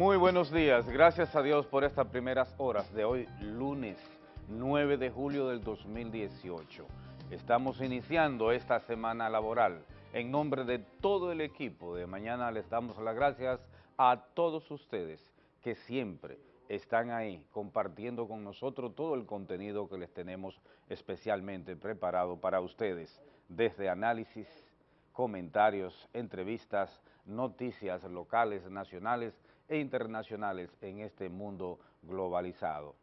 Muy buenos días, gracias a Dios por estas primeras horas de hoy, lunes 9 de julio del 2018. Estamos iniciando esta semana laboral. En nombre de todo el equipo de mañana les damos las gracias a todos ustedes que siempre están ahí compartiendo con nosotros todo el contenido que les tenemos especialmente preparado para ustedes, desde análisis, comentarios, entrevistas, noticias locales, nacionales e internacionales en este mundo globalizado.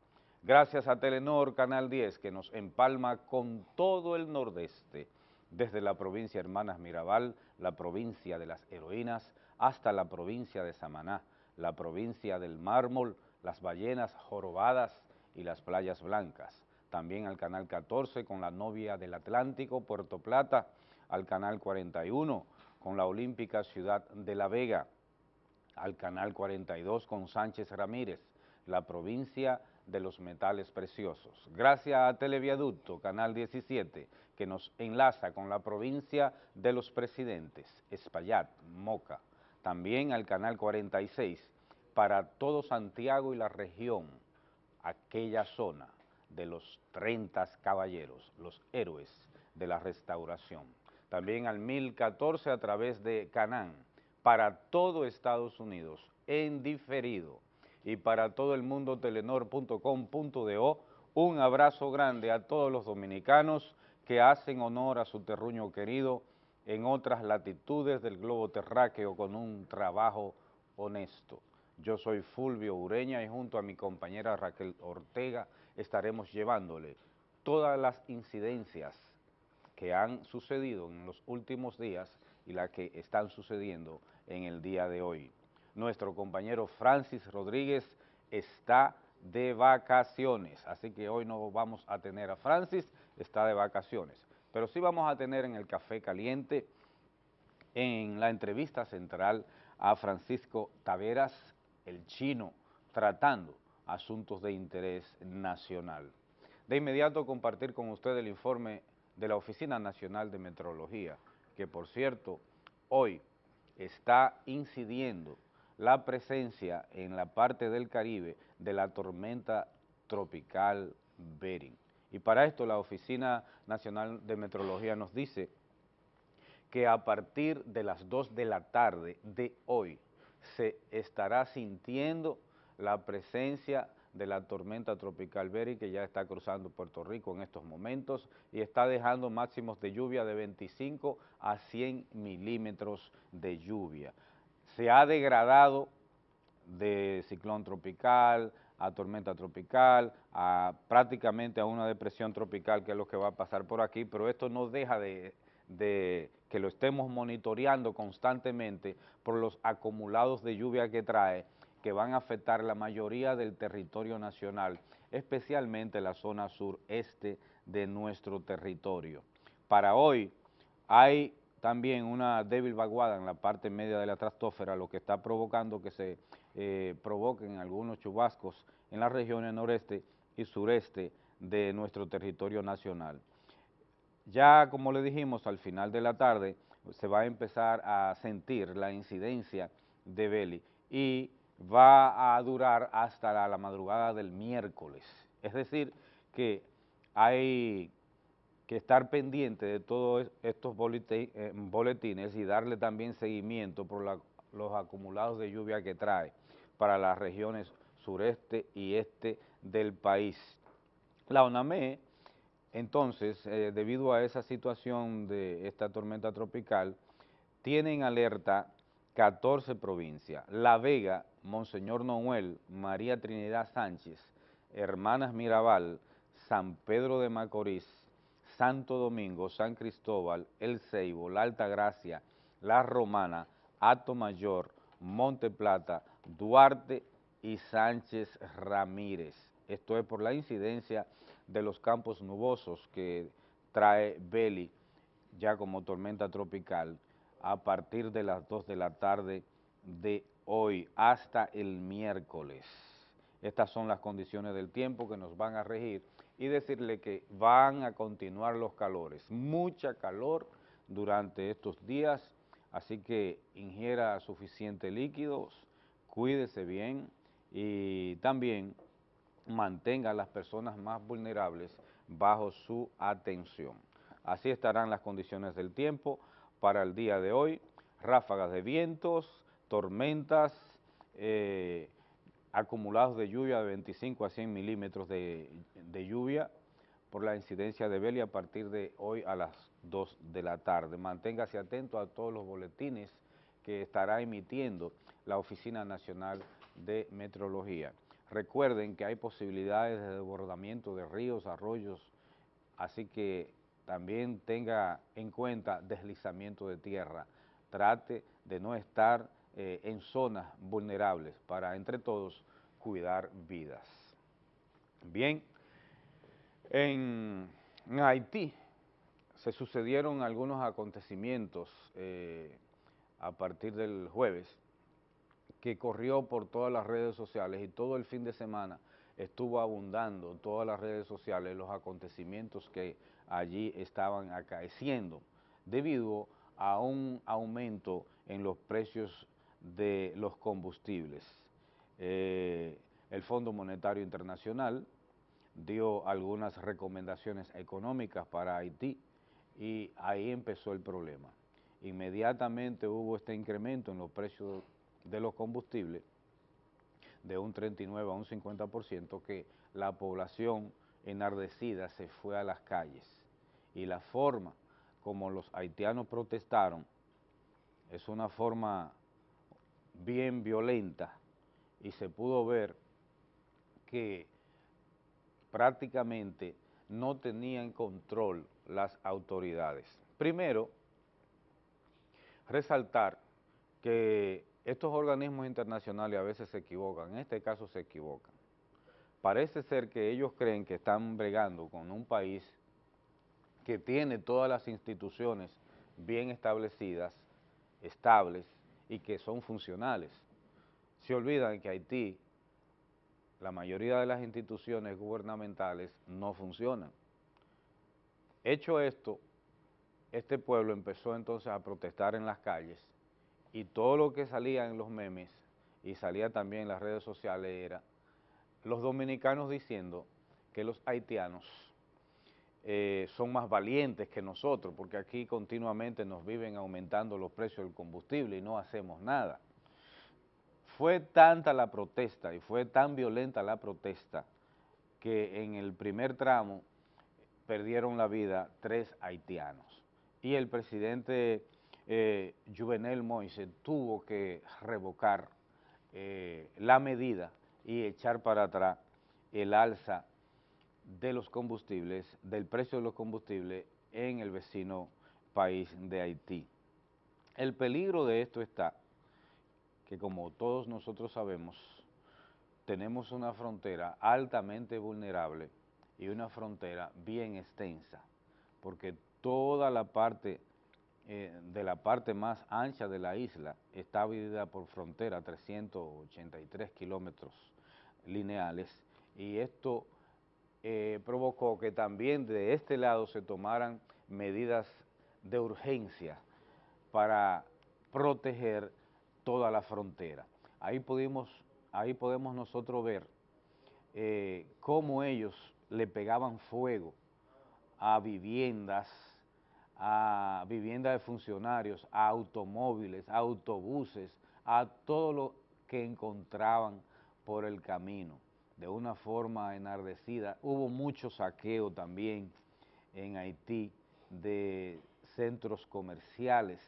Gracias a Telenor Canal 10 que nos empalma con todo el nordeste, desde la provincia Hermanas Mirabal, la provincia de las heroínas, hasta la provincia de Samaná, la provincia del mármol, las ballenas jorobadas y las playas blancas. También al Canal 14 con la novia del Atlántico, Puerto Plata, al Canal 41 con la olímpica Ciudad de La Vega, al Canal 42 con Sánchez Ramírez, la provincia de los metales preciosos. Gracias a Televiaducto, Canal 17, que nos enlaza con la provincia de los presidentes, Espaillat, Moca. También al Canal 46, para todo Santiago y la región, aquella zona de los 30 caballeros, los héroes de la restauración. También al 1014 a través de Canán, para todo Estados Unidos, en diferido y para todo el mundo telenor.com.do. Un abrazo grande a todos los dominicanos que hacen honor a su terruño querido en otras latitudes del globo terráqueo con un trabajo honesto. Yo soy Fulvio Ureña y junto a mi compañera Raquel Ortega estaremos llevándole todas las incidencias que han sucedido en los últimos días y las que están sucediendo en el día de hoy. Nuestro compañero Francis Rodríguez está de vacaciones, así que hoy no vamos a tener a Francis, está de vacaciones, pero sí vamos a tener en el Café Caliente, en la entrevista central a Francisco Taveras, el chino, tratando asuntos de interés nacional. De inmediato compartir con usted el informe de la Oficina Nacional de Meteorología, que por cierto, hoy está incidiendo la presencia en la parte del Caribe de la tormenta tropical Bering. Y para esto la Oficina Nacional de Meteorología nos dice que a partir de las 2 de la tarde de hoy se estará sintiendo la presencia de la tormenta tropical Bering que ya está cruzando Puerto Rico en estos momentos y está dejando máximos de lluvia de 25 a 100 milímetros de lluvia. Se ha degradado de ciclón tropical a tormenta tropical, a prácticamente a una depresión tropical que es lo que va a pasar por aquí, pero esto no deja de, de que lo estemos monitoreando constantemente por los acumulados de lluvia que trae, que van a afectar la mayoría del territorio nacional, especialmente la zona sureste de nuestro territorio. Para hoy hay también una débil vaguada en la parte media de la trastófera, lo que está provocando que se eh, provoquen algunos chubascos en las regiones noreste y sureste de nuestro territorio nacional. Ya, como le dijimos, al final de la tarde se va a empezar a sentir la incidencia de Beli y va a durar hasta la, madrugada del miércoles. Es decir, que hay que estar pendiente de todos estos eh, boletines y darle también seguimiento por los acumulados de lluvia que trae para las regiones sureste y este del país. La ONAME, entonces, eh, debido a esa situación de esta tormenta tropical, tiene en alerta 14 provincias, La Vega, Monseñor Noel, María Trinidad Sánchez, Hermanas Mirabal, San Pedro de Macorís, Santo Domingo, San Cristóbal, El Ceibo, La Altagracia, La Romana, Ato Mayor, Monte Plata, Duarte y Sánchez Ramírez. Esto es por la incidencia de los campos nubosos que trae Beli ya como tormenta tropical a partir de las 2 de la tarde de hoy hasta el miércoles. Estas son las condiciones del tiempo que nos van a regir y decirle que van a continuar los calores, mucha calor durante estos días, así que ingiera suficiente líquidos, cuídese bien y también mantenga a las personas más vulnerables bajo su atención. Así estarán las condiciones del tiempo para el día de hoy, ráfagas de vientos, tormentas, eh, acumulados de lluvia de 25 a 100 milímetros de, lluvia por la incidencia de Beli a partir de hoy a las 2 de la tarde. Manténgase atento a todos los boletines que estará emitiendo la Oficina Nacional de Meteorología. Recuerden que hay posibilidades de desbordamiento de ríos, arroyos, así que también tenga en cuenta deslizamiento de tierra. Trate de no estar eh, en zonas vulnerables para, entre todos, cuidar vidas. Bien, en, Haití se sucedieron algunos acontecimientos eh, a partir del jueves que corrió por todas las redes sociales y todo el fin de semana estuvo abundando todas las redes sociales los acontecimientos que allí estaban acaeciendo debido a un aumento en los precios de los combustibles. Eh, el Fondo Monetario Internacional dio algunas recomendaciones económicas para Haití y ahí empezó el problema. Inmediatamente hubo este incremento en los precios de los combustibles de un 39 a un 50% que la población enardecida se fue a las calles y la forma como los haitianos protestaron es una forma bien violenta y se pudo ver que prácticamente no tenían control las autoridades. Primero, resaltar que estos organismos internacionales a veces se equivocan, en este caso se equivocan. Parece ser que ellos creen que están bregando con un país que tiene todas las instituciones bien establecidas, estables, y que son funcionales. Se olvidan que Haití, la mayoría de las instituciones gubernamentales no funcionan. Hecho esto, este pueblo empezó entonces a protestar en las calles y todo lo que salía en los memes y salía también en las redes sociales era los dominicanos diciendo que los haitianos eh, son más valientes que nosotros, porque aquí continuamente nos viven aumentando los precios del combustible y no hacemos nada. Fue tanta la protesta y fue tan violenta la protesta que en el primer tramo perdieron la vida tres haitianos. Y el presidente eh, Juvenel Moise tuvo que revocar eh, la medida y echar para atrás el alza de los combustibles, del precio de los combustibles en el vecino país de Haití. El peligro de esto está que como todos nosotros sabemos, tenemos una frontera altamente vulnerable y una frontera bien extensa, porque toda la parte eh, de la parte más ancha de la isla está dividida por frontera, 383 kilómetros lineales, y esto eh, provocó que también de este lado se tomaran medidas de urgencia para proteger toda la frontera. Ahí, pudimos, ahí podemos nosotros ver eh, cómo ellos le pegaban fuego a viviendas, a viviendas de funcionarios, a automóviles, a autobuses, a todo lo que encontraban por el camino de una forma enardecida. Hubo mucho saqueo también en Haití de centros comerciales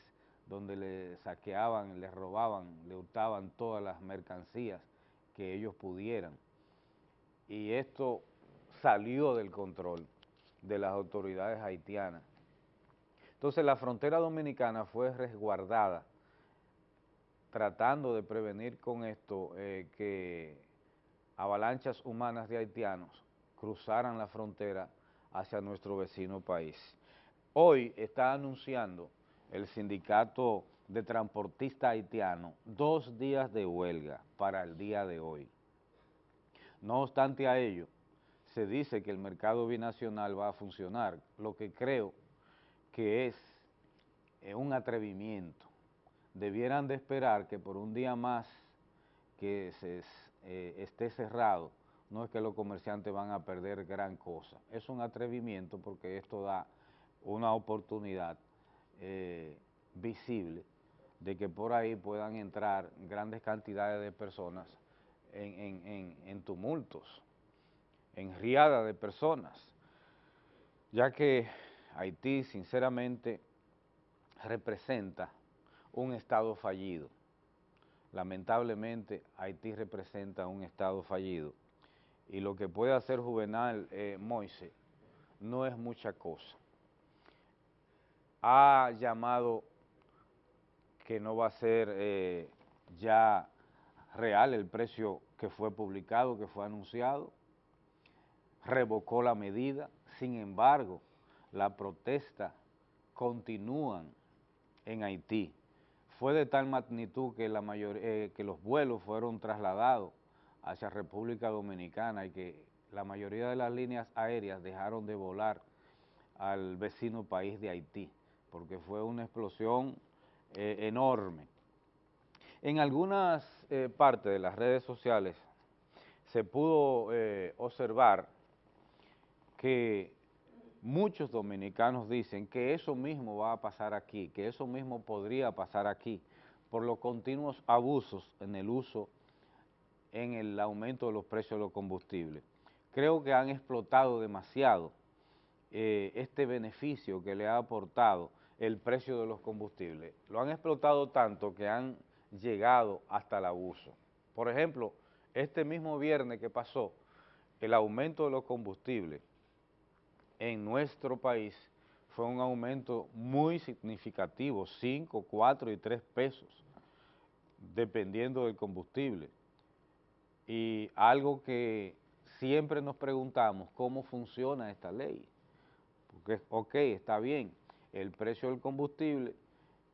donde le saqueaban, le robaban, le hurtaban todas las mercancías que ellos pudieran. Y esto salió del control de las autoridades haitianas. Entonces la frontera dominicana fue resguardada tratando de prevenir con esto eh, que avalanchas humanas de haitianos cruzaran la frontera hacia nuestro vecino país. Hoy está anunciando el sindicato de transportistas haitianos dos días de huelga para el día de hoy. No obstante a ello, se dice que el mercado binacional va a funcionar, lo que creo que es eh, un atrevimiento. Debieran de esperar que por un día más que se, eh, esté cerrado, no es que los comerciantes van a perder gran cosa. Es un atrevimiento porque esto da una oportunidad eh, visible de que por ahí puedan entrar grandes cantidades de personas en, tumultos, en riadas de personas, ya que Haití sinceramente representa un Estado fallido. Lamentablemente Haití representa un Estado fallido y lo que puede hacer Juvenal eh, Moise no es mucha cosa. Ha llamado que no va a ser eh, ya real el precio que fue publicado, que fue anunciado, revocó la medida, sin embargo, la protesta continúan en Haití. Fue de tal magnitud que, la eh, que los vuelos fueron trasladados hacia República Dominicana y que la mayoría de las líneas aéreas dejaron de volar al vecino país de Haití, porque fue una explosión eh, enorme. En algunas eh, partes de las redes sociales se pudo observar que muchos dominicanos dicen que eso mismo va a pasar aquí, que eso mismo podría pasar aquí, por los continuos abusos en el uso en el aumento de los precios de los combustibles. Creo que han explotado demasiado eh, este beneficio que le ha aportado el precio de los combustibles. Lo han explotado tanto que han llegado hasta el abuso. Por ejemplo, este mismo viernes que pasó, el aumento de los combustibles en nuestro país fue un aumento muy significativo, 5, 4 y 3 pesos, dependiendo del combustible y algo que siempre nos preguntamos, ¿cómo funciona esta ley? Porque, ok, está bien, el precio del combustible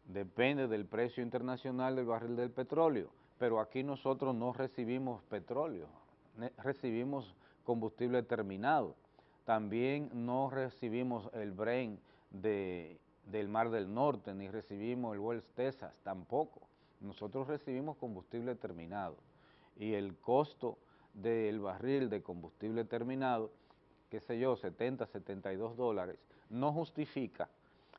depende del precio internacional del barril del petróleo, pero aquí nosotros no recibimos petróleo, recibimos combustible terminado. También no recibimos el Bren del Mar del Norte, ni recibimos el Wells Texas, tampoco. Nosotros recibimos combustible terminado y el costo del barril de combustible terminado, qué sé yo, 70, 72 dólares, no justifica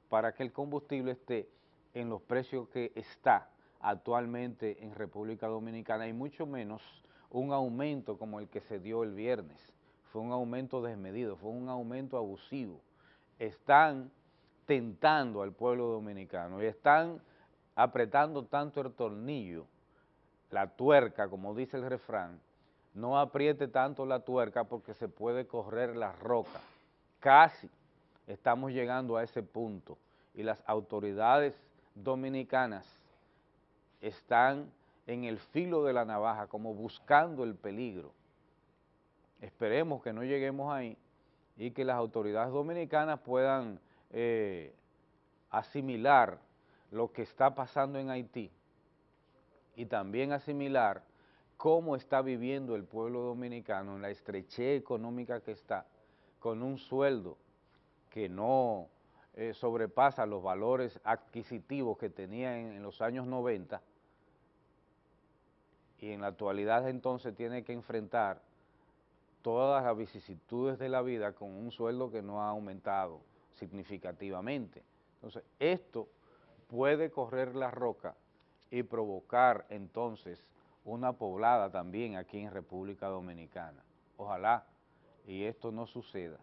para que el combustible esté en los precios que está actualmente en República Dominicana y mucho menos un aumento como el que se dio el viernes. Fue un aumento desmedido, fue un aumento abusivo. Están tentando al pueblo dominicano y están apretando tanto el tornillo la tuerca, como dice el refrán, no apriete tanto la tuerca porque se puede correr la roca. Casi estamos llegando a ese punto y las autoridades dominicanas están en el filo de la navaja como buscando el peligro. Esperemos que no lleguemos ahí y que las autoridades dominicanas puedan eh, asimilar lo que está pasando en Haití y también asimilar cómo está viviendo el pueblo dominicano en la estrechez económica que está, con un sueldo que no eh, sobrepasa los valores adquisitivos que tenía en, los años 90 y en la actualidad entonces tiene que enfrentar todas las vicisitudes de la vida con un sueldo que no ha aumentado significativamente. Entonces, esto puede correr la roca y provocar entonces una poblada también aquí en República Dominicana. Ojalá y esto no suceda.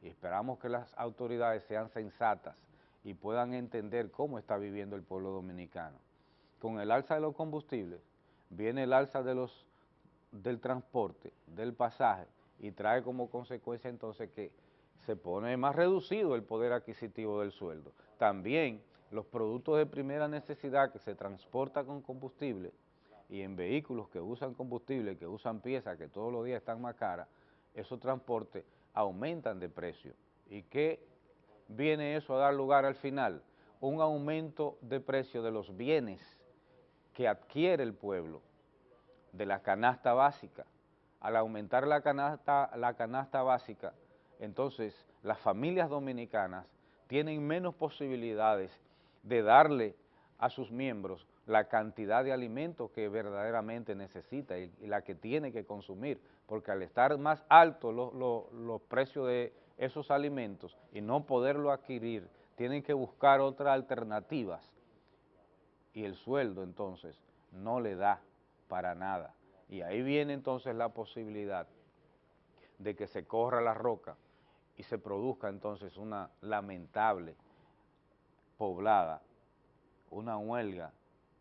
Y esperamos que las autoridades sean sensatas y puedan entender cómo está viviendo el pueblo dominicano. Con el alza de los combustibles viene el alza de los, del transporte, del pasaje, y trae como consecuencia entonces que se pone más reducido el poder adquisitivo del sueldo. También los productos de primera necesidad que se transportan con combustible y en vehículos que usan combustible, que usan piezas que todos los días están más caras, esos transportes aumentan de precio. ¿Y qué viene eso a dar lugar al final? Un aumento de precio de los bienes que adquiere el pueblo, de la canasta básica. Al aumentar la canasta, básica, entonces las familias dominicanas tienen menos posibilidades de darle a sus miembros la cantidad de alimentos que verdaderamente necesita y, la que tiene que consumir, porque al estar más altos los precios de esos alimentos y no poderlo adquirir, tienen que buscar otras alternativas y el sueldo entonces no le da para nada. Y ahí viene entonces la posibilidad de que se corra la roca y se produzca entonces una lamentable poblada, una huelga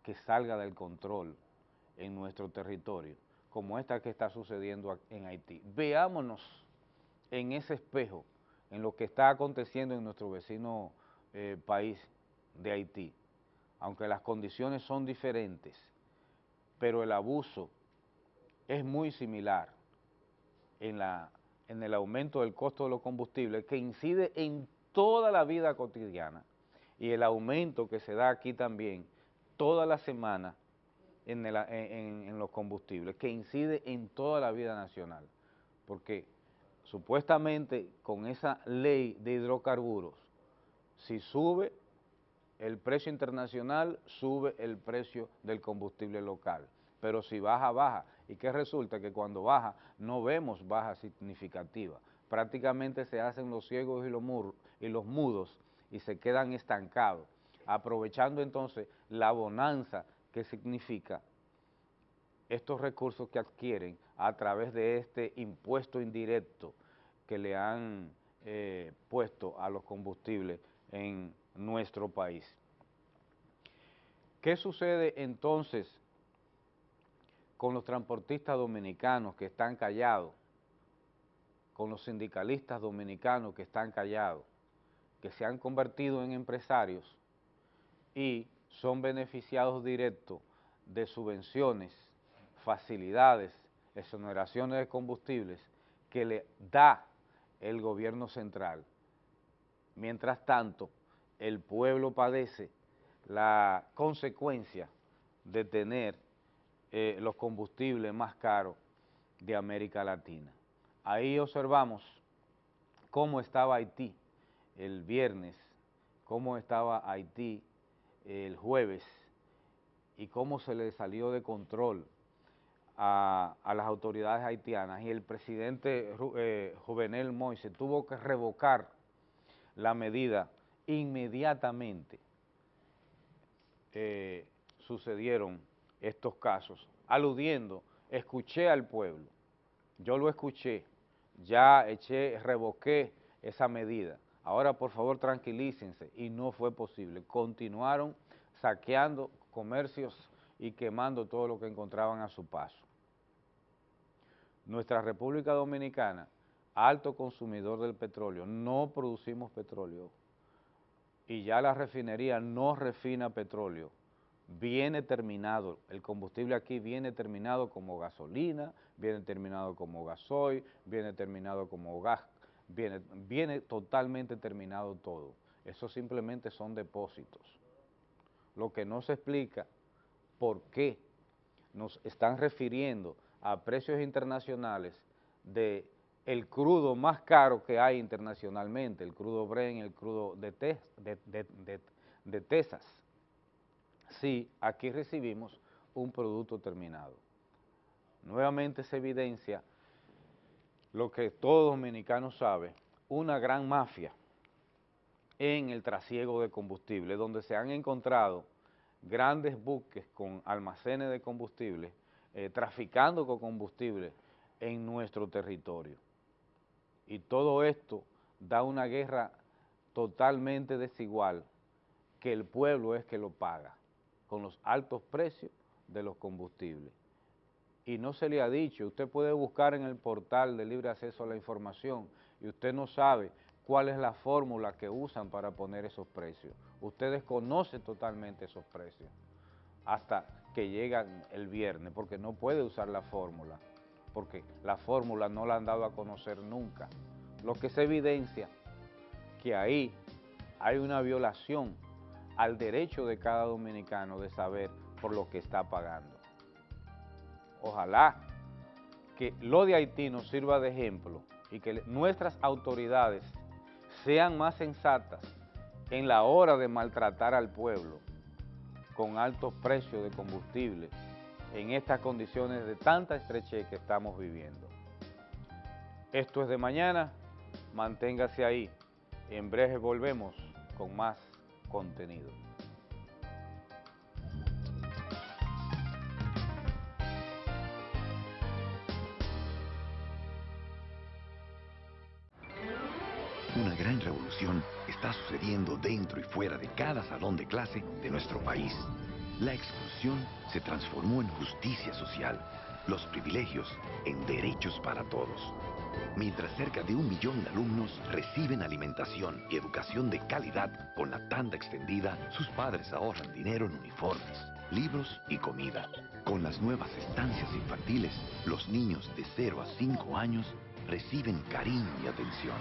que salga del control en nuestro territorio, como esta que está sucediendo en Haití. Veámonos en ese espejo, en lo que está aconteciendo en nuestro vecino eh, país de Haití, aunque las condiciones son diferentes, pero el abuso es muy similar en, la, en el aumento del costo de los combustibles que incide en toda la vida cotidiana y el aumento que se da aquí también toda la semana en, en, los combustibles, que incide en toda la vida nacional, porque supuestamente con esa ley de hidrocarburos, si sube el precio internacional, sube el precio del combustible local, pero si baja, baja, y que resulta que cuando baja no vemos baja significativa, prácticamente se hacen los ciegos y los, y los mudos y se quedan estancados, aprovechando entonces la bonanza que significa estos recursos que adquieren a través de este impuesto indirecto que le han eh, puesto a los combustibles en nuestro país. ¿Qué sucede entonces con los transportistas dominicanos que están callados, con los sindicalistas dominicanos que están callados, que se han convertido en empresarios y son beneficiados directos de subvenciones, facilidades, exoneraciones de combustibles que le da el gobierno central. Mientras tanto, el pueblo padece la consecuencia de tener eh, los combustibles más caros de América Latina. Ahí observamos cómo estaba Haití el viernes, cómo estaba Haití el jueves y cómo se le salió de control a, las autoridades haitianas y el presidente eh, Juvenel Moise tuvo que revocar la medida inmediatamente eh, sucedieron estos casos, aludiendo, escuché al pueblo, yo lo escuché, ya eché, revoqué esa medida, ahora por favor tranquilícense, y no fue posible, continuaron saqueando comercios y quemando todo lo que encontraban a su paso. Nuestra República Dominicana, alto consumidor del petróleo, no producimos petróleo, y ya la refinería no refina petróleo, viene terminado, el combustible aquí viene terminado como gasolina, viene terminado como gasoil, viene terminado como gas, viene, viene totalmente terminado todo. Eso simplemente son depósitos. Lo que no se explica por qué nos están refiriendo a precios internacionales de el crudo más caro que hay internacionalmente, el crudo Bren, el crudo de, Texas. Sí, aquí recibimos un producto terminado. Nuevamente se evidencia lo que todo dominicano sabe, una gran mafia en el trasiego de combustible, donde se han encontrado grandes buques con almacenes de combustible, eh, traficando con combustible en nuestro territorio. Y todo esto da una guerra totalmente desigual que el pueblo es que lo paga con los altos precios de los combustibles. Y no se le ha dicho, usted puede buscar en el portal de libre acceso a la información y usted no sabe cuál es la fórmula que usan para poner esos precios. Ustedes conocen totalmente esos precios hasta que llegan el viernes, porque no puede usar la fórmula porque la fórmula no la han dado a conocer nunca. Lo que se evidencia que ahí hay una violación al derecho de cada dominicano de saber por lo que está pagando. Ojalá que lo de Haití nos sirva de ejemplo y que nuestras autoridades sean más sensatas en la hora de maltratar al pueblo con altos precios de combustible en estas condiciones de tanta estrechez que estamos viviendo. Esto es de mañana, manténgase ahí. En breve volvemos con más contenido. Una gran revolución está sucediendo dentro y fuera de cada salón de clase de nuestro país. La exclusión se transformó en justicia social, los privilegios en derechos para todos. Mientras cerca de un millón de alumnos reciben alimentación y educación de calidad con la tanda extendida, sus padres ahorran dinero en uniformes, libros y comida. Con las nuevas estancias infantiles, los niños de 0 a 5 años reciben cariño y atención,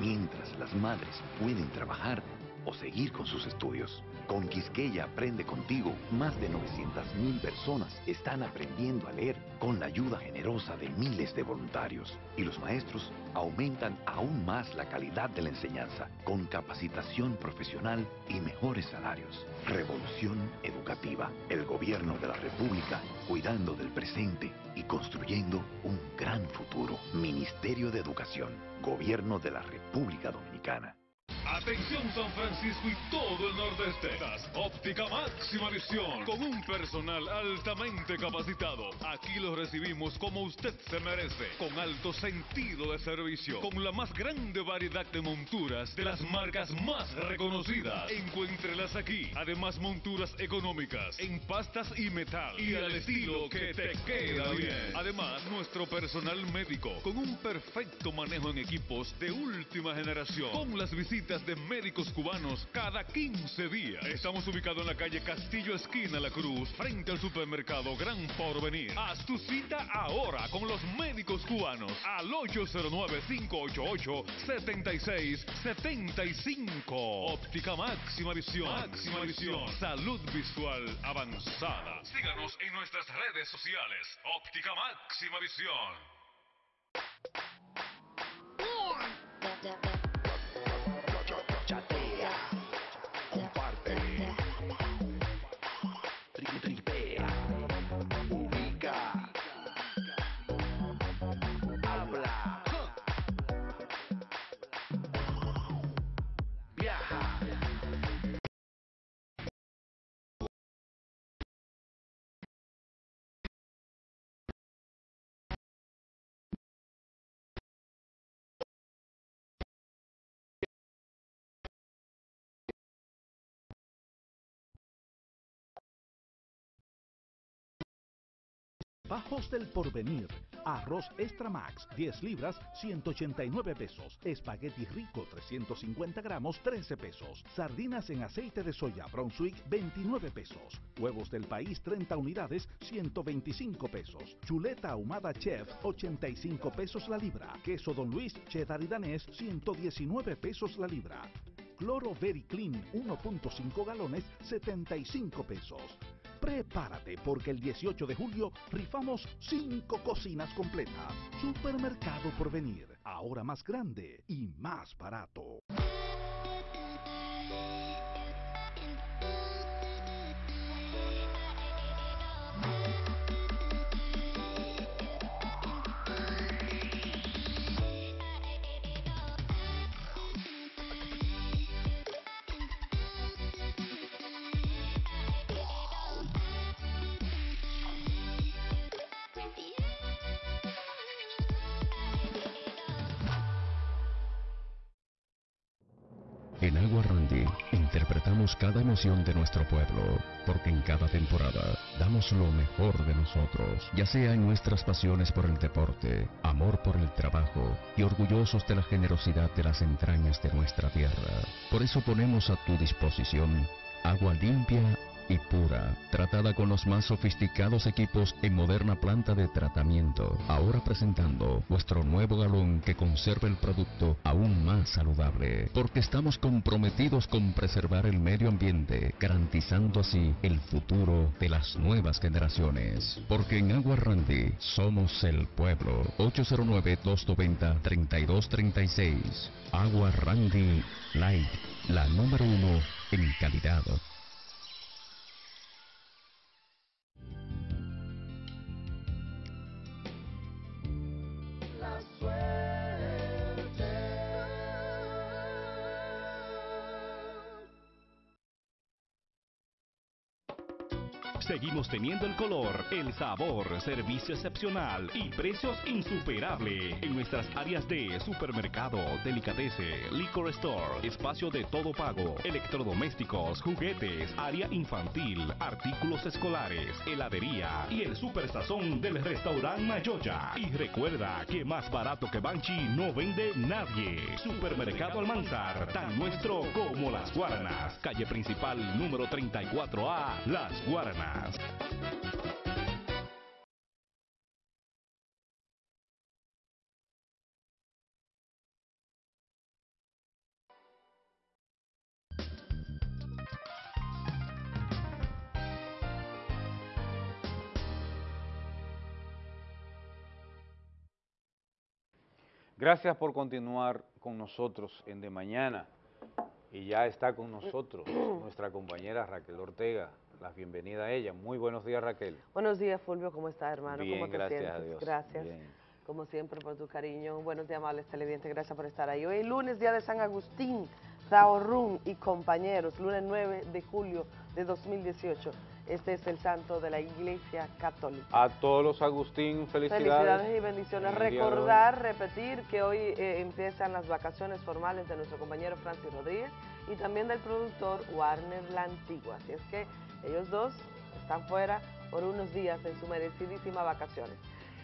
mientras las madres pueden trabajar o seguir con sus estudios. Con Quisqueya Aprende Contigo, más de 900.000 personas están aprendiendo a leer con la ayuda generosa de miles de voluntarios. Y los maestros aumentan aún más la calidad de la enseñanza, con capacitación profesional y mejores salarios. Revolución Educativa, el gobierno de la República, cuidando del presente y construyendo un gran futuro. Ministerio de Educación, Gobierno de la República Dominicana. Atención San Francisco y todo el nordeste. Óptica máxima visión con un personal altamente capacitado. Aquí lo recibimos como usted se merece, con alto sentido de servicio, con la más grande variedad de monturas de las marcas más reconocidas. Encuéntrelas aquí. Además monturas económicas en pastas y metal y al estilo que te queda bien. Además nuestro personal médico con un perfecto manejo en equipos de última generación. Con las visitas de médicos cubanos cada 15 días. Estamos ubicados en la calle Castillo Esquina La Cruz, frente al supermercado Gran Porvenir. Haz tu cita ahora con los médicos cubanos al 809-588-7675. Óptica máxima visión. Máxima visión. Salud visual avanzada. Síganos en nuestras redes sociales. Óptica máxima visión. Bajos del Porvenir. Arroz Extra Max, 10 libras, 189 pesos. Espagueti Rico, 350 gramos, 13 pesos. Sardinas en aceite de soya Brunswick, 29 pesos. Huevos del país, 30 unidades, 125 pesos. Chuleta ahumada Chef, 85 pesos la libra. Queso Don Luis, cheddar y danés, 119 pesos la libra. Cloro Very Clean, 1.5 galones, 75 pesos. Prepárate porque el 18 de julio rifamos 5 cocinas completas. Supermercado por venir, ahora más grande y más barato. Cada emoción de nuestro pueblo, porque en cada temporada damos lo mejor de nosotros, ya sea en nuestras pasiones por el deporte, amor por el trabajo y orgullosos de la generosidad de las entrañas de nuestra tierra. Por eso ponemos a tu disposición agua limpia y pura, tratada con los más sofisticados equipos en moderna planta de tratamiento. Ahora presentando vuestro nuevo galón que conserva el producto aún más saludable, porque estamos comprometidos con preservar el medio ambiente, garantizando así el futuro de las nuevas generaciones. Porque en Agua Randy somos el pueblo. 809-290-3236. Agua Randy Light, la número uno en calidad. Seguimos teniendo el color, el sabor, servicio excepcional y precios insuperables en nuestras áreas de supermercado, delicadece, liquor store, espacio de todo pago, electrodomésticos, juguetes, área infantil, artículos escolares, heladería y el super sazón del restaurante Mayoya. Y recuerda que más barato que Banchi no vende nadie. Supermercado Almanzar, tan nuestro como las Guaranas. Calle principal número 34A, Las Guaranas. Gracias por continuar con nosotros en De Mañana. Y ya está con nosotros nuestra compañera Raquel Ortega. La bienvenida a ella. Muy buenos días, Raquel. Buenos días, Fulvio. ¿Cómo estás, hermano? Bien, ¿Cómo te gracias sientes? a Dios. Gracias. Bien. Como siempre, por tu cariño. Buenos días, amables televidentes. Gracias por estar ahí. Hoy es lunes, día de San Agustín, Zaorrún y compañeros. Lunes 9 de julio de 2018. Este es el santo de la Iglesia Católica. A todos los Agustín, felicidades. Felicidades y bendiciones. Recordar, repetir que hoy eh, empiezan las vacaciones formales de nuestro compañero Francis Rodríguez y también del productor Warner La Antigua. Así es que ellos dos están fuera por unos días en su merecidísima vacaciones.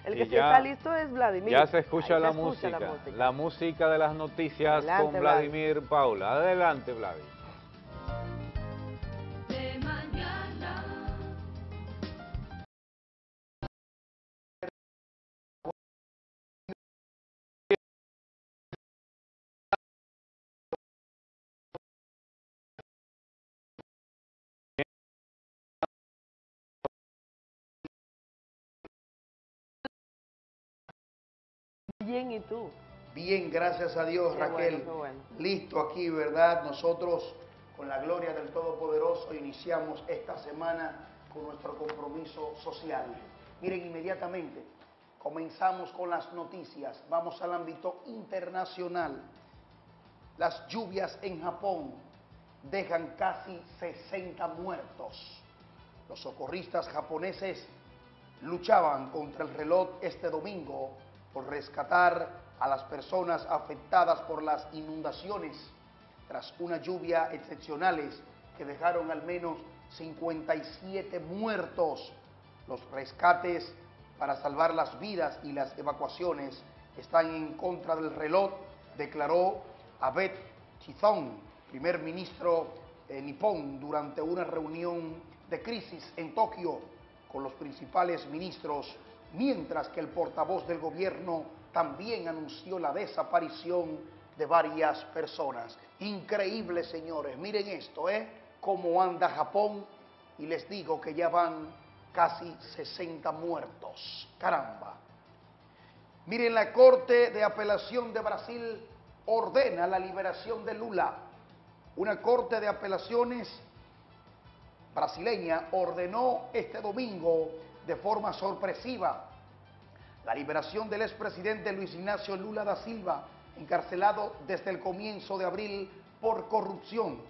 El que sí ya- está listo es Vladimir. Ya se escucha, la, se escucha música, la música. la música de las noticias Adelante, con Vladimir Paula. Adelante, Vladimir. Bien, ¿y tú? Bien, gracias a Dios, Qué Raquel. bueno, qué bueno. Listo aquí, ¿verdad? Nosotros, con la gloria del Todopoderoso, iniciamos esta semana con nuestro compromiso social. Miren, inmediatamente comenzamos con las noticias. Vamos al ámbito internacional. Las lluvias en Japón dejan casi 60 muertos. Los socorristas japoneses luchaban contra el reloj este domingo por rescatar a las personas afectadas por las inundaciones tras una lluvia excepcionales que dejaron al menos 57 muertos. Los rescates para salvar las vidas y las evacuaciones están en contra del reloj, declaró Abe Chizong, primer ministro eh, nipón, durante una reunión de crisis en Tokio con los principales ministros, mientras que el portavoz del gobierno también anunció la desaparición de varias personas. Increíble, señores. Miren esto, ¿eh? Cómo anda Japón y les digo que ya van casi 60 muertos. Caramba. Miren, la Corte de Apelación de Brasil ordena la liberación de Lula. Una Corte de Apelaciones brasileña ordenó este domingo de forma sorpresiva la liberación del expresidente Luis Ignacio Lula da Silva, encarcelado desde el comienzo de abril por corrupción.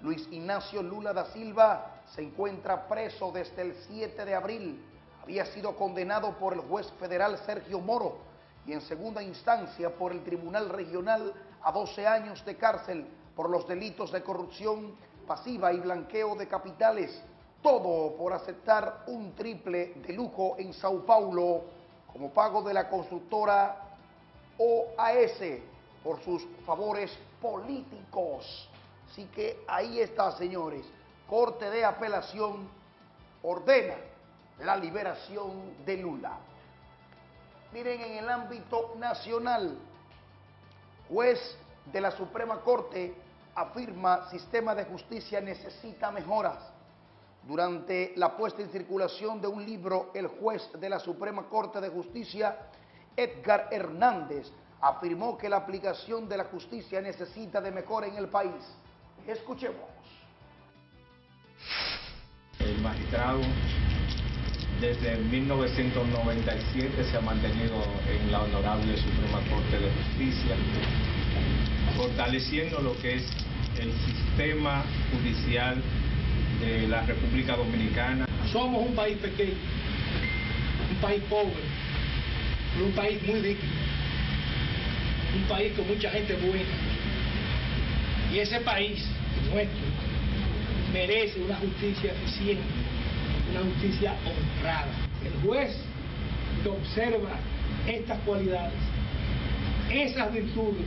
Luis Ignacio Lula da Silva se encuentra preso desde el 7 de abril. Había sido condenado por el juez federal Sergio Moro y en segunda instancia por el Tribunal Regional a 12 años de cárcel por los delitos de corrupción pasiva y blanqueo de capitales. Todo por aceptar un triple de lujo en Sao Paulo como pago de la constructora OAS por sus favores políticos. Así que ahí está, señores. Corte de Apelación ordena la liberación de Lula. Miren, en el ámbito nacional, juez de la Suprema Corte afirma sistema de justicia necesita mejoras. Durante la puesta en circulación de un libro, el juez de la Suprema Corte de Justicia, Edgar Hernández, afirmó que la aplicación de la justicia necesita de mejora en el país. Escuchemos. El magistrado desde 1997 se ha mantenido en la Honorable Suprema Corte de Justicia, fortaleciendo lo que es el sistema judicial de la República Dominicana. Somos un país pequeño, un país pobre, pero un país muy digno, un país con mucha gente buena. Y ese país nuestro merece una justicia eficiente, una justicia honrada. El juez que observa estas cualidades, esas virtudes,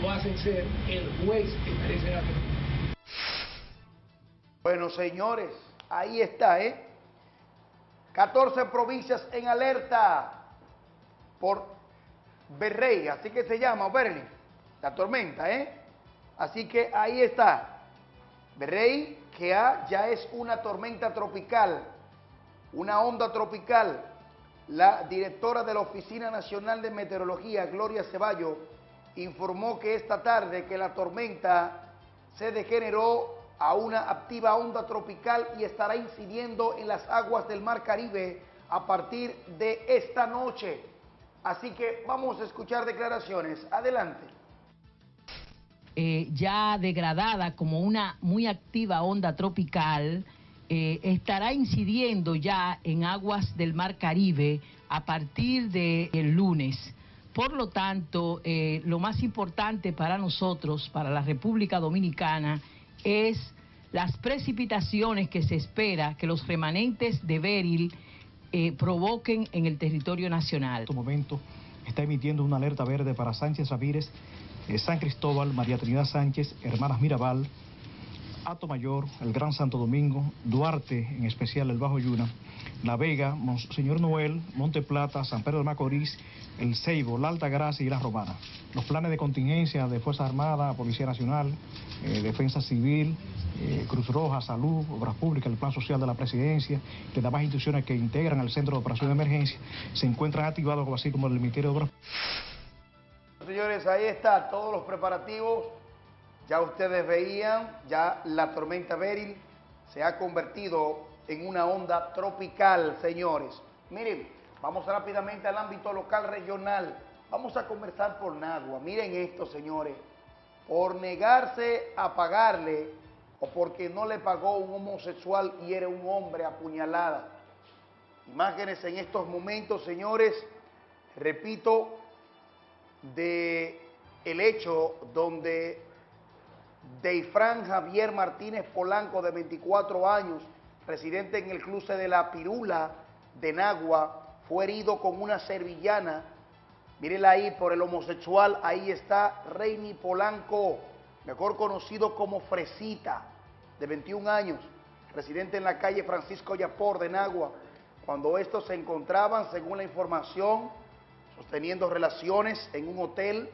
lo hacen ser el juez que merece la pena. Bueno, señores, ahí está, ¿eh? 14 provincias en alerta por Berrey, así que se llama, Berlin, la tormenta, ¿eh? Así que ahí está. Berrey, que ya es una tormenta tropical, una onda tropical. La directora de la Oficina Nacional de Meteorología, Gloria Ceballo, informó que esta tarde que la tormenta se degeneró a una activa onda tropical y estará incidiendo en las aguas del Mar Caribe a partir de esta noche. Así que vamos a escuchar declaraciones. Adelante. Eh, ya degradada como una muy activa onda tropical, eh, estará incidiendo ya en aguas del Mar Caribe a partir del lunes. Por lo tanto, eh, lo más importante para nosotros, para la República Dominicana, es las precipitaciones que se espera que los remanentes de Beril eh, provoquen en el territorio nacional. En este momento está emitiendo una alerta verde para Sánchez Ramírez, eh, San Cristóbal, María Trinidad Sánchez, Hermanas Mirabal, Ato Mayor, el Gran Santo Domingo, Duarte, en especial el Bajo Yuna, La Vega, Monseñor Noel, Monte Plata, San Pedro de Macorís, el Ceibo, la Alta Gracia y la Romana. Los planes de contingencia de Fuerza Armada, Policía Nacional, eh, Defensa Civil, eh, Cruz Roja, Salud, Obras Públicas, el Plan Social de la Presidencia las demás instituciones que integran el Centro de Operación de Emergencia se encuentran activados, así como el Ministerio de Obras. Señores, ahí está, todos los preparativos. Ya ustedes veían, ya la tormenta Beryl se ha convertido en una onda tropical, señores. Miren, vamos rápidamente al ámbito local regional. Vamos a conversar por Nagua. Miren esto, señores. Por negarse a pagarle o porque no le pagó un homosexual y era un hombre apuñalada. Imágenes en estos momentos, señores, repito, de el hecho donde Deifran Javier Martínez Polanco, de 24 años, residente en el cruce de la Pirula de Nagua, fue herido con una servillana. Mírenla ahí por el homosexual, ahí está Reini Polanco, mejor conocido como Fresita, de 21 años, residente en la calle Francisco Yapor de Nagua, cuando estos se encontraban, según la información, sosteniendo relaciones en un hotel,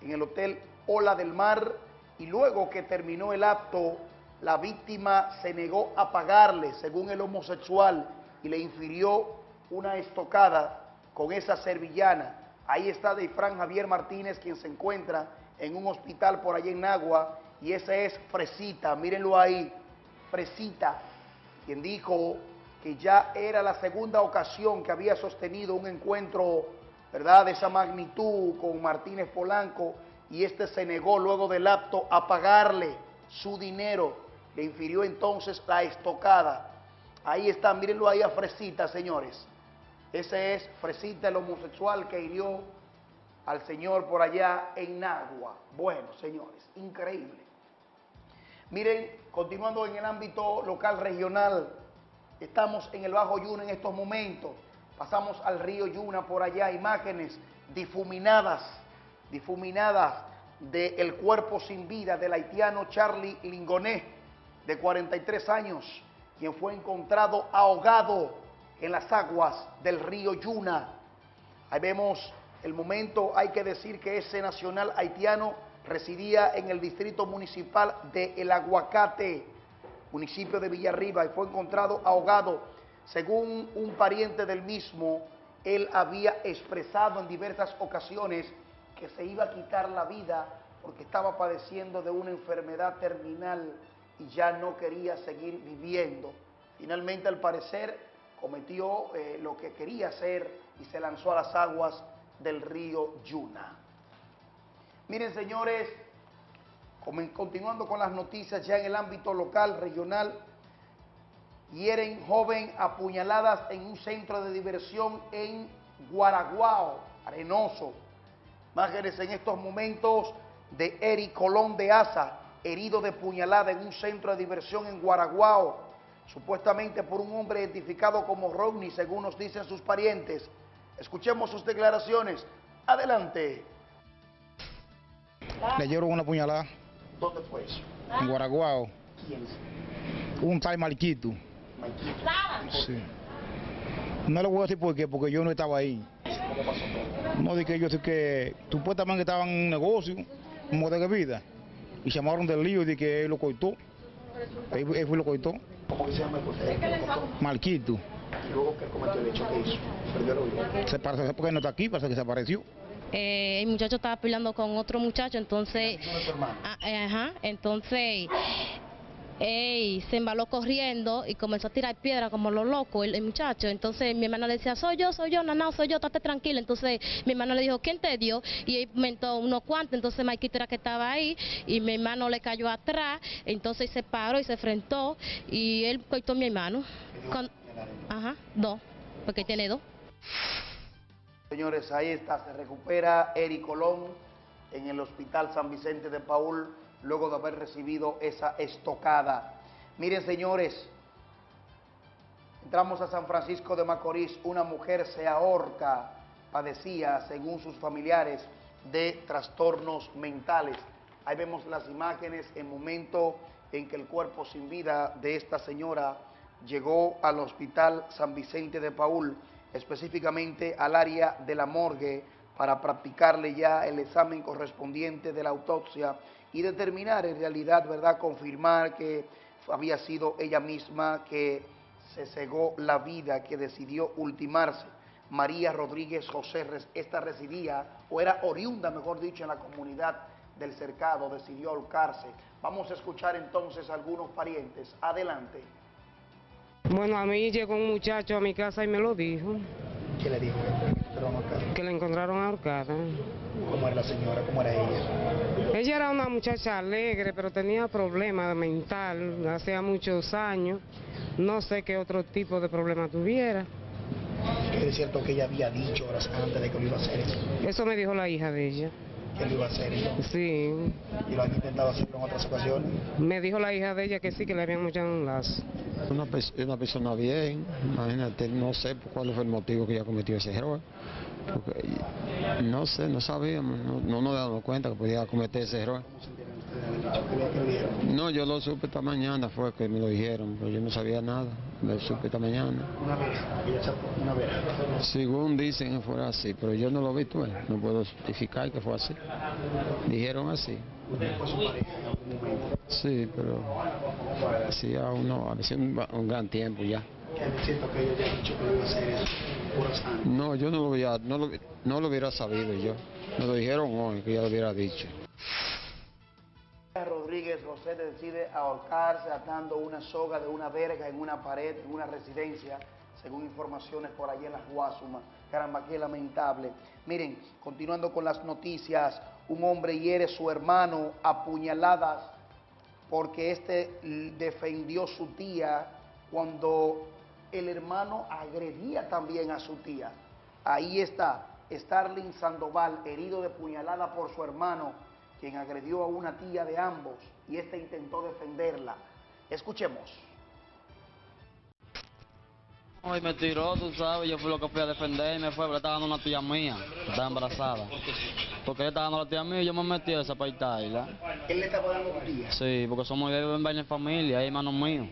en el hotel Ola del Mar, y luego que terminó el acto, la víctima se negó a pagarle, según el homosexual, y le infirió una estocada con esa servillana. Ahí está de Fran Javier Martínez, quien se encuentra en un hospital por allá en Nagua, y ese es Fresita, mírenlo ahí, Fresita, quien dijo que ya era la segunda ocasión que había sostenido un encuentro, ¿verdad?, de esa magnitud con Martínez Polanco, y este se negó luego del acto a pagarle su dinero. Le infirió entonces la estocada. Ahí está, mírenlo ahí a Fresita, señores. Ese es Fresita, el homosexual que hirió al señor por allá en Nagua. Bueno, señores, increíble. Miren, continuando en el ámbito local regional, estamos en el Bajo Yuna en estos momentos. Pasamos al río Yuna por allá, imágenes difuminadas difuminadas del cuerpo sin vida del haitiano Charlie Lingoné, de 43 años, quien fue encontrado ahogado en las aguas del río Yuna. Ahí vemos el momento, hay que decir que ese nacional haitiano residía en el distrito municipal de El Aguacate, municipio de Villarriba, y fue encontrado ahogado. Según un pariente del mismo, él había expresado en diversas ocasiones que se iba a quitar la vida porque estaba padeciendo de una enfermedad terminal y ya no quería seguir viviendo. Finalmente, al parecer, cometió eh, lo que quería hacer y se lanzó a las aguas del río Yuna. Miren, señores, continuando con las noticias ya en el ámbito local, regional, hieren joven apuñaladas en un centro de diversión en Guaraguao, Arenoso. Imágenes en estos momentos de Eric Colón de Asa, herido de puñalada en un centro de diversión en Guaraguao, supuestamente por un hombre identificado como Rodney, según nos dicen sus parientes. Escuchemos sus declaraciones. Adelante. Le dieron una puñalada ¿Dónde fue eso? en Guaraguao. ¿Quién? Un tal Marquito. Sí. No le voy a decir por qué, porque yo no estaba ahí. ¿Cómo pasó todo? No dije yo sé que supuestamente estaban en un negocio, un modelo de vida, y llamaron del lío de que él lo cortó. Él, él fue y lo cortó. ¿Cómo que se llama el portero? Marquito. Y luego que cometió el hecho que hizo. Perdió el oído. Se parece porque no está aquí, parece que se apareció. Eh, el muchacho estaba peleando con otro muchacho, entonces, ah, eh, ajá, entonces, ey, se embaló corriendo y comenzó a tirar piedra como lo loco el, muchacho. Entonces mi hermana le decía, soy yo, soy yo, no, soy yo, estate tranquila. Entonces mi hermano le dijo, ¿quién te dio? Y él comentó unos cuantos, entonces Maikito era que estaba ahí y mi hermano le cayó atrás, entonces se paró y se enfrentó y él cortó a mi hermano. Con- ajá, dos, porque tiene dos. Señores, ahí está, se recupera Eric Colón en el Hospital San Vicente de Paul luego de haber recibido esa estocada. Miren, señores, entramos a San Francisco de Macorís, una mujer se ahorca, padecía, según sus familiares, de trastornos mentales. Ahí vemos las imágenes en momento en que el cuerpo sin vida de esta señora llegó al Hospital San Vicente de Paul, específicamente al área de la morgue, para practicarle ya el examen correspondiente de la autopsia y determinar en realidad, ¿verdad?, confirmar que había sido ella misma que se cegó la vida, que decidió ultimarse. María Rodríguez José, esta residía, o era oriunda, mejor dicho, en la comunidad del cercado, decidió ahorcarse. Vamos a escuchar entonces a algunos parientes. Adelante. Bueno, a mí llegó un muchacho a mi casa y me lo dijo, ¿Qué le dijo? Que la encontraron ahorcada. ¿Cómo era la señora? ¿Cómo era ella? Ella era una muchacha alegre, pero tenía problemas mental, hacía muchos años. No sé qué otro tipo de problema tuviera. Es cierto que ella había dicho horas antes de que lo iba a hacer eso. Eso me dijo la hija de ella. Que lo iba a hacer eso. Sí. Y lo han intentado hacerlo en otras ocasiones. Me dijo la hija de ella que sí, que le habían echado un lazo. Una, una persona bien, imagínate, no sé por cuál fue el motivo que ella cometió ese error. No sé, no sabíamos, no, no nos damos cuenta que podía cometer ese error. No, yo lo supe esta mañana, fue que me lo dijeron, pero yo no sabía nada, lo supe esta mañana. Una vez, una vez. Según dicen que fue así, pero yo no lo vi, tú no puedo justificar que fue así. Dijeron así. Sí, pero hacía uno, hacía un, un gran tiempo ya. Que dicho que iba a hacer eso. No, yo no lo, hubiera, no, lo, no lo hubiera sabido yo. Me lo dijeron hoy, que ya lo hubiera dicho. Rodríguez José decide ahorcarse atando una soga de una verga en una pared, en una residencia, según informaciones por allí en las Guasumas. Caramba, qué lamentable. Miren, continuando con las noticias, un hombre hiere a su hermano a puñaladas porque este defendió su tía cuando el hermano agredía también a su tía. Ahí está, Starling Sandoval, herido de puñalada por su hermano, quien agredió a una tía de ambos y este intentó defenderla. Escuchemos. Hoy me tiró, tú sabes, yo fui lo que fui a defender y me fue, pero estaba dando una tía mía, que estaba embarazada. Porque él estaba dando a la tía mía y yo me metí a esa. Él le estaba dando a tu tía. Sí, porque somos en vaina en familia, hay hermanos míos.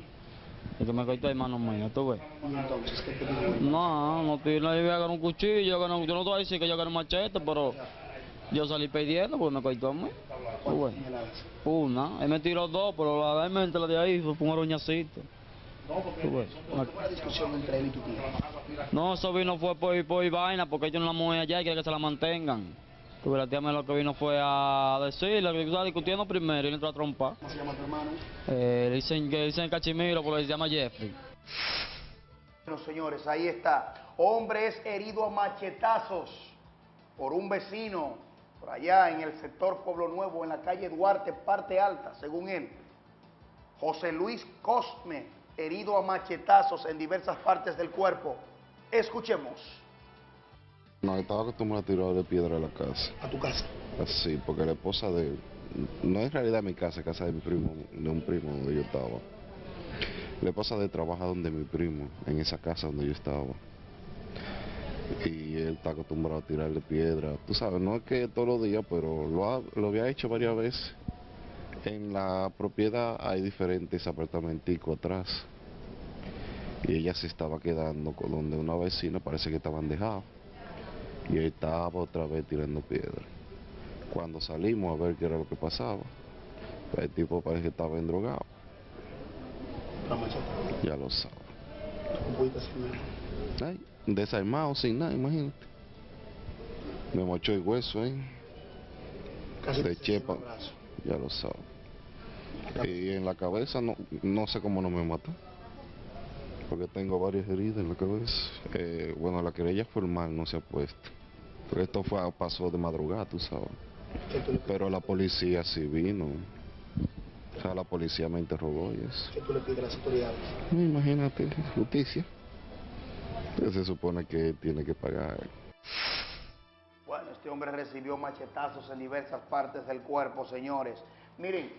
El que me cortó es hermano mío, tú ves. Y entonces, ¿qué te? No, no, no iba a agarrar un cuchillo, yo, un- yo no te voy a decir que yo agarré un machete, pero yo salí pidiendo porque me cortó a mí. Tú ves. Una, él me tiró dos, pero realmente la de ahí fue un arañacito. No, porque Tú ves. ¿cómo fue la discusión entre él y tu tía? No, eso vino fue por, por vaina, porque ellos no la mueven allá y quieren que se la mantengan. La tía me lo que vino fue a decirle que estaba discutiendo primero y le entró a trompar. ¿Cómo se llama tu hermano? Eh, le dicen que le dicen Cachimiro porque se llama Jeffrey. Bueno, señores, ahí está. Hombre es herido a machetazos por un vecino por allá en el sector Pueblo Nuevo, en la calle Duarte, parte alta, según él. José Luis Cosme herido a machetazos en diversas partes del cuerpo. Escuchemos. No, estaba acostumbrado a tirar de piedra a la casa. ¿A tu casa? Sí, porque la esposa de él, no es realidad mi casa, es casa de mi primo, de un primo donde yo estaba. La esposa de él trabaja donde mi primo, en esa casa donde yo estaba. Y él está acostumbrado a tirarle piedra. Tú sabes, no es que todos los días, pero lo, ha- lo había hecho varias veces. En la propiedad hay diferentes apartamenticos atrás. Y ella se estaba quedando con donde una vecina parece que estaban dejados. Y él estaba otra vez tirando piedra. Cuando salimos a ver qué era lo que pasaba, el tipo parece que estaba endrogado. Ya lo sabe. Ay, desarmado, sin nada, imagínate. Me mochó el hueso ahí. Casi de chepa. Ya lo sabe. Y en la cabeza no, no sé cómo no me mató. Porque tengo varias heridas en la cabeza. Eh, bueno, la querella formal no se ha puesto. Esto fue, pasó de madrugada, tú sabes. Pero la policía sí vino. O sea, la policía me interrogó y eso. ¿Qué tú le pides a las autoridades? Imagínate, justicia. Que se supone que tiene que pagar. Bueno, este hombre recibió machetazos en diversas partes del cuerpo, señores. Miren,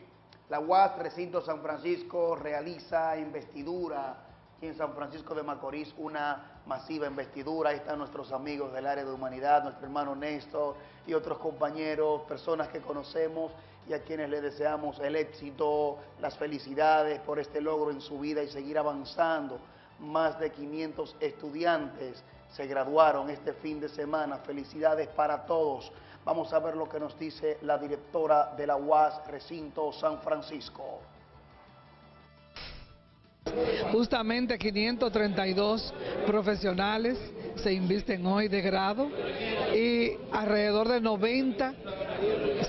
la UAS Recinto San Francisco realiza investidura aquí en San Francisco de Macorís, una masiva investidura. Ahí están nuestros amigos del área de humanidad, nuestro hermano Néstor y otros compañeros, personas que conocemos y a quienes le deseamos el éxito, las felicidades por este logro en su vida y seguir avanzando. Más de 500 estudiantes se graduaron este fin de semana. Felicidades para todos. Vamos a ver lo que nos dice la directora de la UAS Recinto San Francisco. Justamente 532 profesionales se invisten hoy de grado y alrededor de 90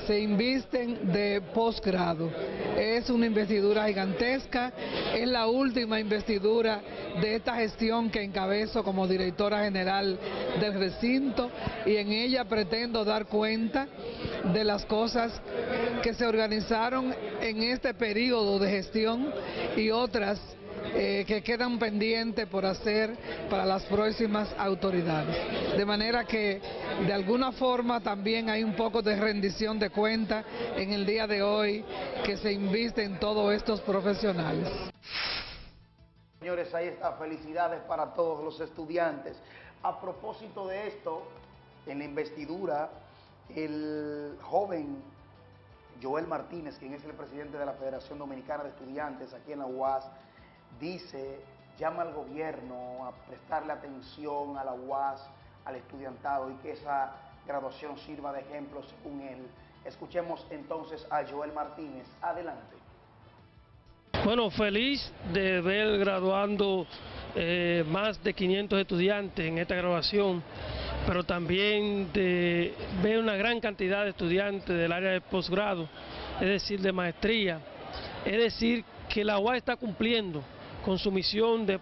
se invisten de posgrado. Es una investidura gigantesca, es la última investidura de esta gestión que encabezo como directora general del recinto y en ella pretendo dar cuenta de las cosas que se organizaron en este periodo de gestión y otras eh, que quedan pendientes por hacer para las próximas autoridades. De manera que de alguna forma también hay un poco de rendición de cuenta en el día de hoy que se inviste en todos estos profesionales. Señores, ahí está. Felicidades para todos los estudiantes. A propósito de esto, en la investidura, el joven Joel Martínez, quien es el presidente de la Federación Dominicana de Estudiantes aquí en la UAS, dice, llama al gobierno a prestarle atención a la UAS, al estudiantado y que esa graduación sirva de ejemplo según él. Escuchemos entonces a Joel Martínez. Adelante. Bueno, feliz de ver graduando eh, más de 500 estudiantes en esta graduación, pero también de ver una gran cantidad de estudiantes del área de posgrado, es decir, de maestría. Es decir, que la UAS está cumpliendo con su misión de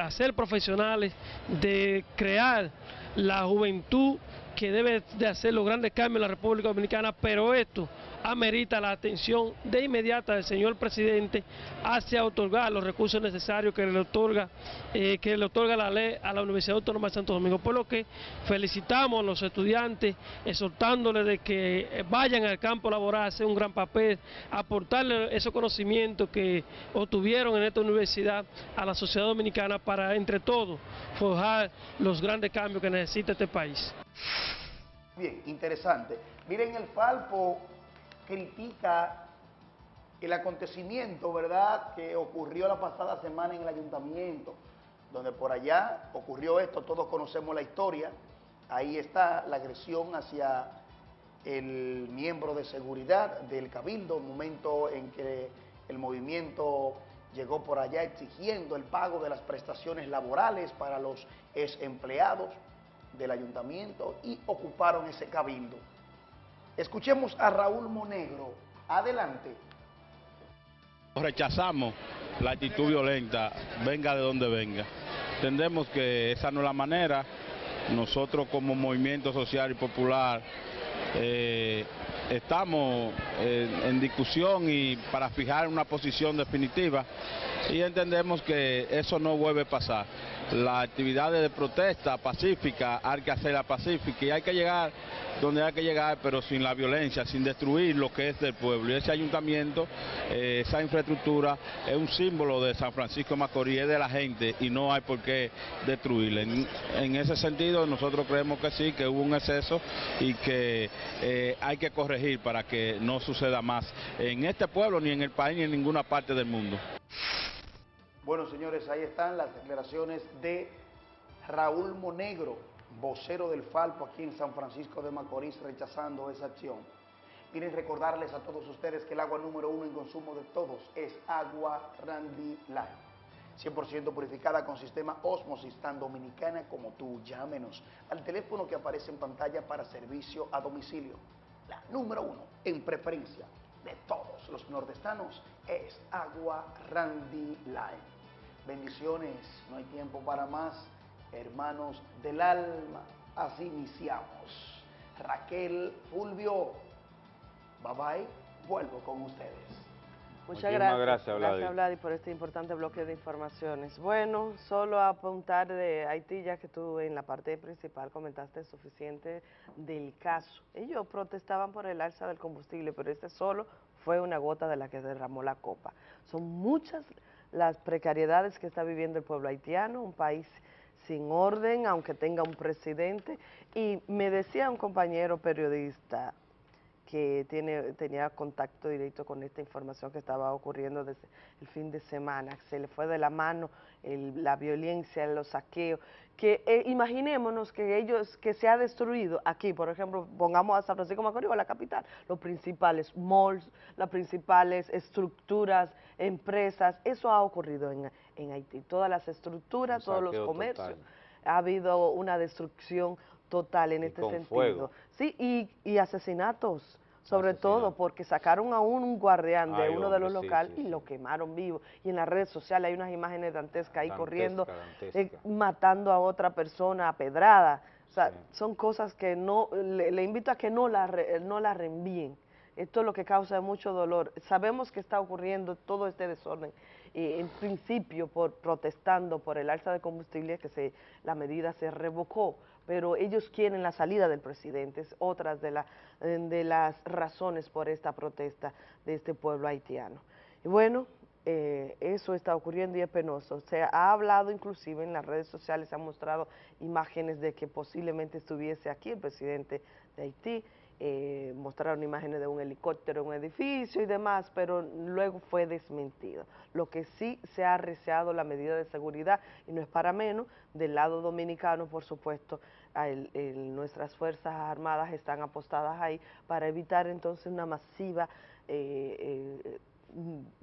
hacer profesionales, de crear la juventud que debe de hacer los grandes cambios en la República Dominicana, pero esto amerita la atención de inmediata del señor presidente hacia otorgar los recursos necesarios que le otorga, eh, que le otorga la ley a la Universidad Autónoma de Santo Domingo. Por lo que felicitamos a los estudiantes, exhortándoles de que vayan al campo laboral a hacer un gran papel, aportarle esos conocimientos que obtuvieron en esta universidad a la sociedad dominicana para entre todos forjar los grandes cambios que necesita este país. Bien, interesante. Miren, el Falpo critica el acontecimiento, ¿verdad?, que ocurrió la pasada semana en el ayuntamiento, donde por allá ocurrió esto, todos conocemos la historia, ahí está la agresión hacia el miembro de seguridad del cabildo, momento en que el movimiento llegó por allá exigiendo el pago de las prestaciones laborales para los ex empleados del ayuntamiento y ocuparon ese cabildo. Escuchemos a Raúl Monegro. Adelante. Rechazamos la actitud violenta, venga de donde venga. Entendemos que esa no es la manera. Nosotros como movimiento social y popular eh, estamos eh, en discusión y para fijar una posición definitiva y entendemos que eso no vuelve a pasar. Las actividades de protesta pacífica hay que hacerla pacífica y hay que llegar donde hay que llegar, pero sin la violencia, sin destruir lo que es del pueblo. Y ese ayuntamiento, eh, esa infraestructura, es un símbolo de San Francisco de Macorís, es de la gente y no hay por qué destruirla. En, ese sentido, nosotros creemos que sí, que hubo un exceso y que eh, hay que corregir para que no suceda más en este pueblo, ni en el país, ni en ninguna parte del mundo. Bueno, señores, ahí están las declaraciones de Raúl Monegro, vocero del Falpo aquí en San Francisco de Macorís, rechazando esa acción. Miren, recordarles a todos ustedes que el agua número uno en consumo de todos es agua Randy Light. 100% purificada con sistema Osmosis, tan dominicana como tú. Llámenos al teléfono que aparece en pantalla para servicio a domicilio. La número uno en preferencia de todos los nordestanos es agua Randy Light. Bendiciones, no hay tiempo para más. Hermanos del alma, así iniciamos. Raquel Fulvio, bye bye, vuelvo con ustedes. Muchas Muchísimas gracias. gracias, Vladi. Vladi, por este importante bloque de informaciones. Bueno, solo apuntar de Haití, ya que tú en la parte principal comentaste suficiente del caso. Ellos protestaban por el alza del combustible, pero este solo fue una gota de la que derramó la copa. Son muchas las precariedades que está viviendo el pueblo haitiano, un país sin orden, aunque tenga un presidente. Y me decía un compañero periodista, que tiene, tenía contacto directo con esta información que estaba ocurriendo desde el fin de semana. Se le fue de la mano el- la violencia, los saqueos. Que eh, imaginémonos que ellos, que se ha destruido aquí, por ejemplo, pongamos a San Francisco de Macorís, la capital, los principales malls, las principales estructuras, empresas, eso ha ocurrido en, en Haití. Todas las estructuras, todos los comercios, total. ha habido una destrucción total en este sentido. fuego. Sí, y, y asesinatos, sobre todo porque sacaron a un guardián de Ay, uno de los sí, locales sí, y lo quemaron vivo. Y en las redes sociales hay unas imágenes dantescas ahí Dantesca, corriendo, dantesca. eh, matando a otra persona a pedrada. O sea, son cosas que no, le, le invito a que no la, re- no la reenvíen. Esto es lo que causa mucho dolor. Sabemos que está ocurriendo todo este desorden. eh, en principio, por protestando por el alza de combustible, que se, la medida se revocó, pero ellos quieren la salida del presidente. Es otra de, la- eh, de las razones por esta protesta de este pueblo haitiano. Y bueno, eh, eso está ocurriendo y es penoso. Se ha hablado inclusive en las redes sociales, se han mostrado imágenes de que posiblemente estuviese aquí el presidente de Haití, eh, mostraron imágenes de un helicóptero en un edificio y demás, pero luego fue desmentido. Lo que sí se ha arreciado la medida de seguridad, y no es para menos, del lado dominicano, por supuesto, a el- el- nuestras Fuerzas Armadas están apostadas ahí para evitar entonces una masiva eh, eh,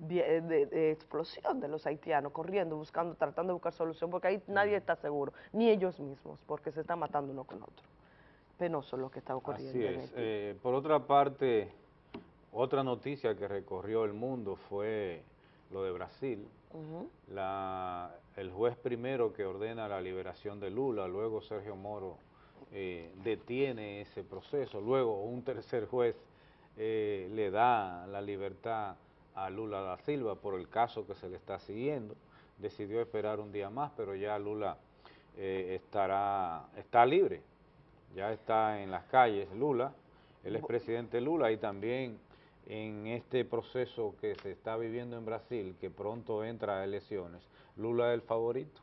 eh, de, de explosión de los haitianos, corriendo, buscando, tratando de buscar solución, porque ahí nadie está seguro, ni ellos mismos, porque se están matando uno con otro. Penoso lo que está ocurriendo. Así en es. Haití. Eh, por otra parte, otra noticia que recorrió el mundo fue lo de Brasil. La, el juez primero que ordena la liberación de Lula, luego Sergio Moro eh, detiene ese proceso, luego un tercer juez eh, le da la libertad a Lula da Silva por el caso que se le está siguiendo, decidió esperar un día más, pero ya Lula eh, estará, está libre, ya está en las calles Lula, el expresidente Lula y también en este proceso que se está viviendo en Brasil, que pronto entra a elecciones, Lula es el favorito.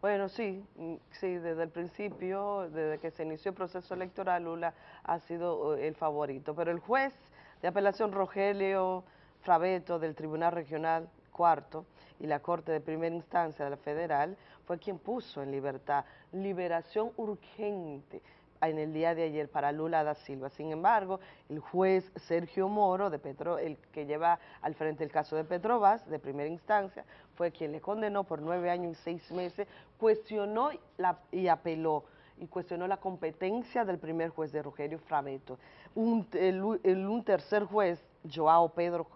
Bueno, sí, mm, sí, desde el principio, desde que se inició el proceso electoral, Lula ha sido eh, el favorito. Pero el juez de apelación Rogelio Frabeto del Tribunal Regional Cuarto y la Corte de Primera Instancia de la Federal fue quien puso en libertad liberación urgente en el día de ayer para Lula da Silva. Sin embargo, el juez Sergio Moro, de Petro, el que lleva al frente el caso de Petrobras, de primera instancia, fue quien le condenó por nueve años y seis meses, cuestionó y apeló y cuestionó la competencia del primer juez de Rogelio Frabeto. Un, el, tercer juez, Joao Pedro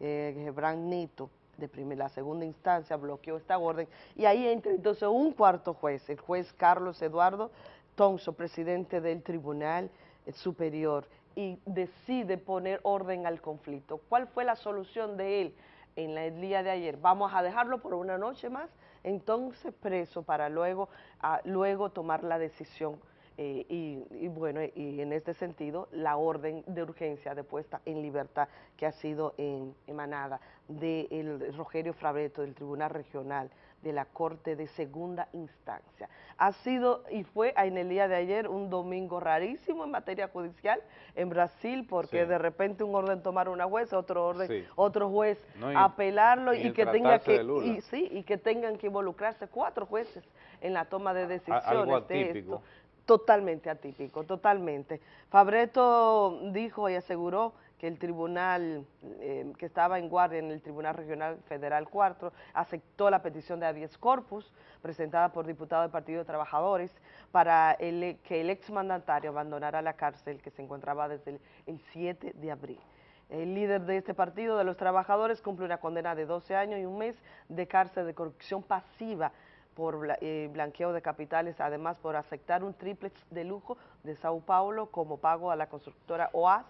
eh, Neto, de la segunda instancia, bloqueó esta orden y ahí entra entonces un cuarto juez, el juez Carlos Eduardo Tonso, presidente del Tribunal eh, Superior, y decide poner orden al conflicto. ¿Cuál fue la solución de él en el día de ayer. Vamos a dejarlo por una noche más, entonces preso para luego, ah, luego tomar la decisión. eh, y, y bueno, y en este sentido, la orden de urgencia de puesta en libertad que ha sido en- emanada del Rogerio Fabreto del Tribunal Regional de la Corte de Segunda Instancia. Ha sido y fue en el día de ayer un domingo rarísimo en materia judicial en Brasil, porque Sí. de repente un orden tomar una jueza, otro orden, Sí. otro juez No, y- apelarlo y que tenga que y, sí, y que tengan que involucrarse cuatro jueces en la toma de decisiones algo de esto. Totalmente atípico, totalmente. Fabreto dijo y aseguró que el tribunal eh, que estaba en guardia en el Tribunal Regional Federal 4 aceptó la petición de habeas corpus presentada por diputados del Partido de Trabajadores para el- que el exmandatario abandonara la cárcel que se encontraba desde el, el 7 de abril. El líder de este partido de los trabajadores cumple una condena de 12 años y un mes de cárcel de corrupción pasiva por eh, blanqueo de capitales, además por aceptar un triplex de lujo de Sao Paulo como pago a la constructora OAS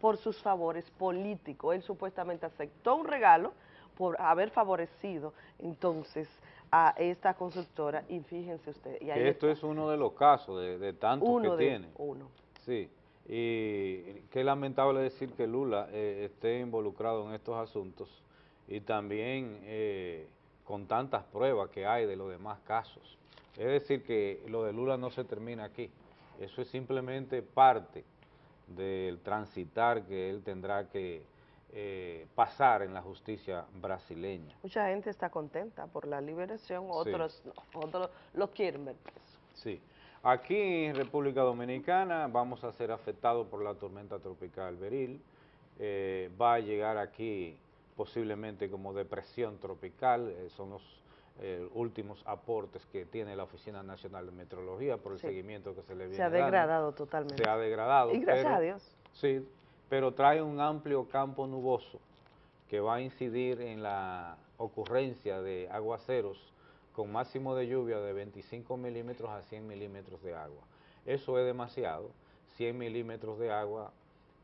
por sus favores políticos. Él supuestamente aceptó un regalo por haber favorecido entonces a esta constructora y fíjense usted. Y ahí esto es uno de los casos de, de tantos uno que de tiene. uno. Sí, y qué lamentable decir que Lula eh, esté involucrado en estos asuntos y también eh, con tantas pruebas que hay de los demás casos. Es decir, que lo de Lula no se termina aquí, eso es simplemente parte del transitar que él tendrá que eh, pasar en la justicia brasileña. Mucha gente está contenta por la liberación, otros no, otros lo quieren ver preso. Sí. Aquí en República Dominicana vamos a ser afectados por la tormenta tropical Beril. Eh, va a llegar aquí posiblemente como depresión tropical, eh, son los eh, últimos aportes que tiene la Oficina Nacional de Meteorología por el Sí. seguimiento que se le viene Se ha dando. degradado totalmente. Se ha degradado. Y gracias pero- a Dios. Sí, pero trae un amplio campo nuboso que va a incidir en la ocurrencia de aguaceros con máximo de lluvia de 25 milímetros a 100 milímetros de agua. Eso es demasiado. 100 milímetros de agua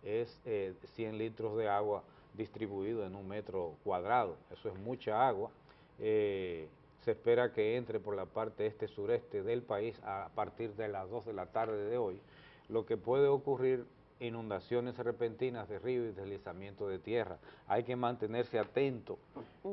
es eh, 100 litros de agua distribuido en un metro cuadrado. Eso es mucha agua. Eh, se espera que entre por la parte este-sureste del país a partir de las 2 de la tarde de hoy, lo que puede ocurrir inundaciones repentinas de río y deslizamiento de tierra. Hay que mantenerse atento.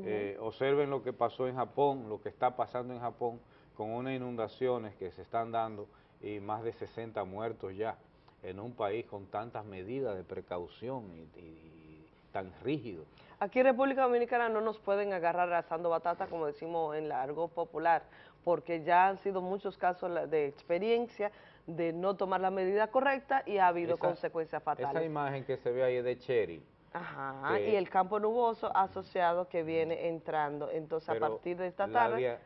Eh, observen lo que pasó en Japón, lo que está pasando en Japón con unas inundaciones que se están dando y más de 60 muertos ya en un país con tantas medidas de precaución y, y tan rígido. Aquí en República Dominicana no nos pueden agarrar asando batata, como decimos en la argot popular, porque ya han sido muchos casos de experiencia de no tomar la medida correcta y ha habido Esa- consecuencias Esa fatales. imagen que se ve ahí de Cheryl, Ajá, que- y el campo nuboso asociado que viene entrando. Entonces, a partir de esta tarde de-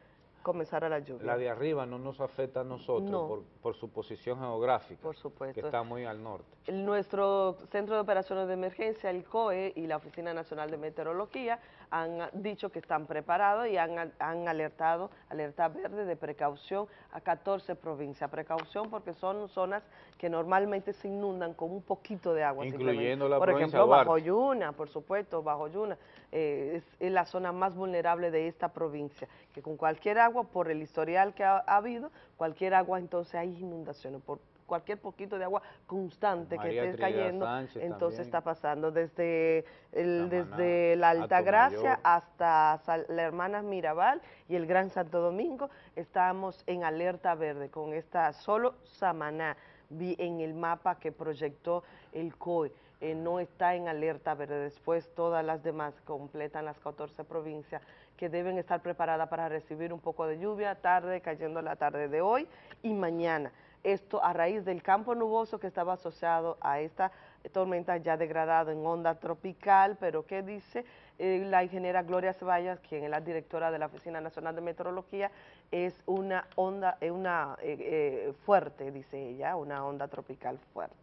comenzará la lluvia. la de arriba no nos afecta a nosotros No. por, por su posición geográfica, Por supuesto. que está muy al norte. Nuestro Centro de Operaciones de Emergencia, el COE y la Oficina Nacional de Meteorología han dicho que están preparados y han, han alertado, alerta verde de precaución a 14 provincias. Precaución porque son zonas que normalmente se inundan con un poquito de agua. Incluyendo la Por provincia ejemplo, Duarte. Bajo Yuna, por supuesto, Bajo Yuna eh, es, es la zona más vulnerable de esta provincia, que con cualquier agua, por el historial que ha, ha habido, cualquier agua entonces hay inundaciones, por cualquier poquito de agua constante María que esté Trinidad cayendo, Sánchez entonces también. está pasando desde, el, Samaná, desde la Altagracia hasta Sal- la Hermana Mirabal y el Gran Santo Domingo, estamos en alerta verde con esta solo Samaná, vi en el mapa que proyectó el COE, eh, no está en alerta verde, después todas las demás completan las 14 provincias que deben estar preparadas para recibir un poco de lluvia, tarde, cayendo la tarde de hoy y mañana. Esto a raíz del campo nuboso que estaba asociado a esta tormenta ya degradado en onda tropical, pero que dice eh, la ingeniera Gloria Ceballos, quien es la directora de la Oficina Nacional de Meteorología, es una onda, eh, una eh, eh, fuerte, dice ella, una onda tropical fuerte.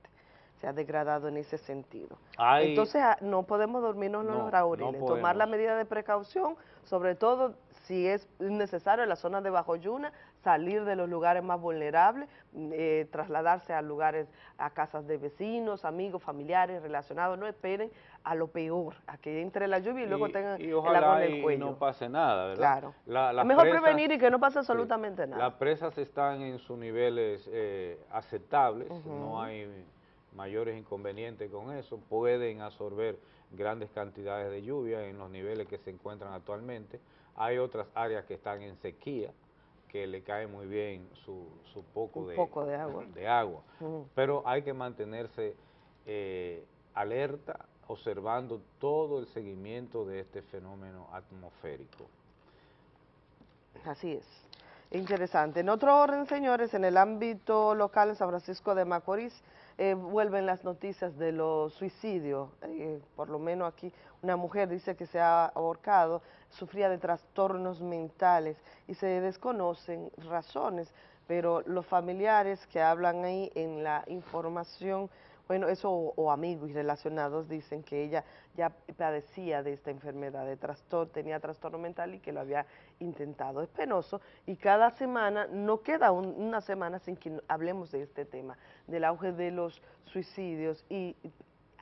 Se ha degradado en ese sentido. Entonces ah, no podemos dormirnos No, los rauriles, no tomar la medida de precaución, sobre todo si es necesario en la zona de Bajo Yuna, salir de los lugares más vulnerables, mm, eh, trasladarse a lugares, a casas de vecinos, amigos, familiares, relacionados, no esperen a lo peor, a que entre la lluvia y, luego tengan y el agua en el y cuello. no pase nada, ¿verdad? Claro. La- las mejor presas- prevenir y que no pase absolutamente nada. Las presas están en sus niveles eh, aceptables, no hay mayores inconvenientes con eso, pueden absorber grandes cantidades de lluvia en los niveles que se encuentran actualmente. Hay otras áreas que están en sequía, que le cae muy bien su, su poco, de, poco de agua. de agua. Pero hay que mantenerse eh, alerta, observando todo el seguimiento de este fenómeno atmosférico. Así es. Interesante. En otro orden, señores, en el ámbito local en San Francisco de Macorís, eh, vuelven las noticias de los suicidios. Eh, por lo menos aquí una mujer dice que se ha ahorcado, sufría de trastornos mentales y se desconocen razones, pero los familiares que hablan ahí en la información bueno, eso o, amigos y relacionados dicen que ella ya padecía de esta enfermedad, de trastorno, tenía trastorno mental y que lo había intentado. Es penoso y cada semana, no queda un- una semana sin que hablemos de este tema, del auge de los suicidios y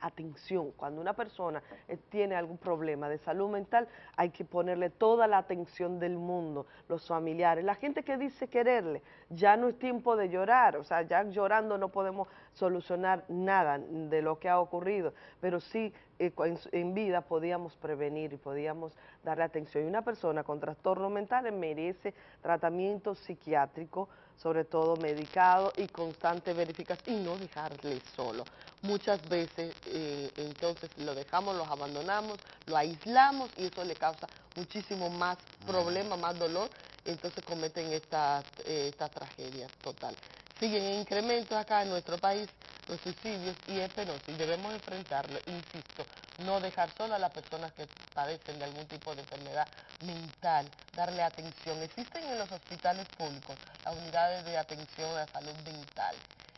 atención, cuando una persona eh, tiene algún problema de salud mental, hay que ponerle toda la atención del mundo, los familiares, la gente que dice quererle, ya no es tiempo de llorar, o sea, ya llorando no podemos solucionar nada de lo que ha ocurrido, pero sí eh, en, vida podíamos prevenir y podíamos darle atención. Y una persona con trastornos mentales merece tratamiento psiquiátrico, sobre todo medicado y constante verificación y no dejarle solo. Muchas veces eh, entonces lo dejamos, los abandonamos, lo aislamos y eso le causa muchísimo más problema, más dolor, entonces cometen esta, eh, esta tragedia total. Siguen en incremento acá en nuestro país los suicidios y es y debemos enfrentarlo, insisto, no dejar sola a las personas que padecen de algún tipo de enfermedad mental, darle atención. Existen en los hospitales públicos las unidades de atención a salud mental.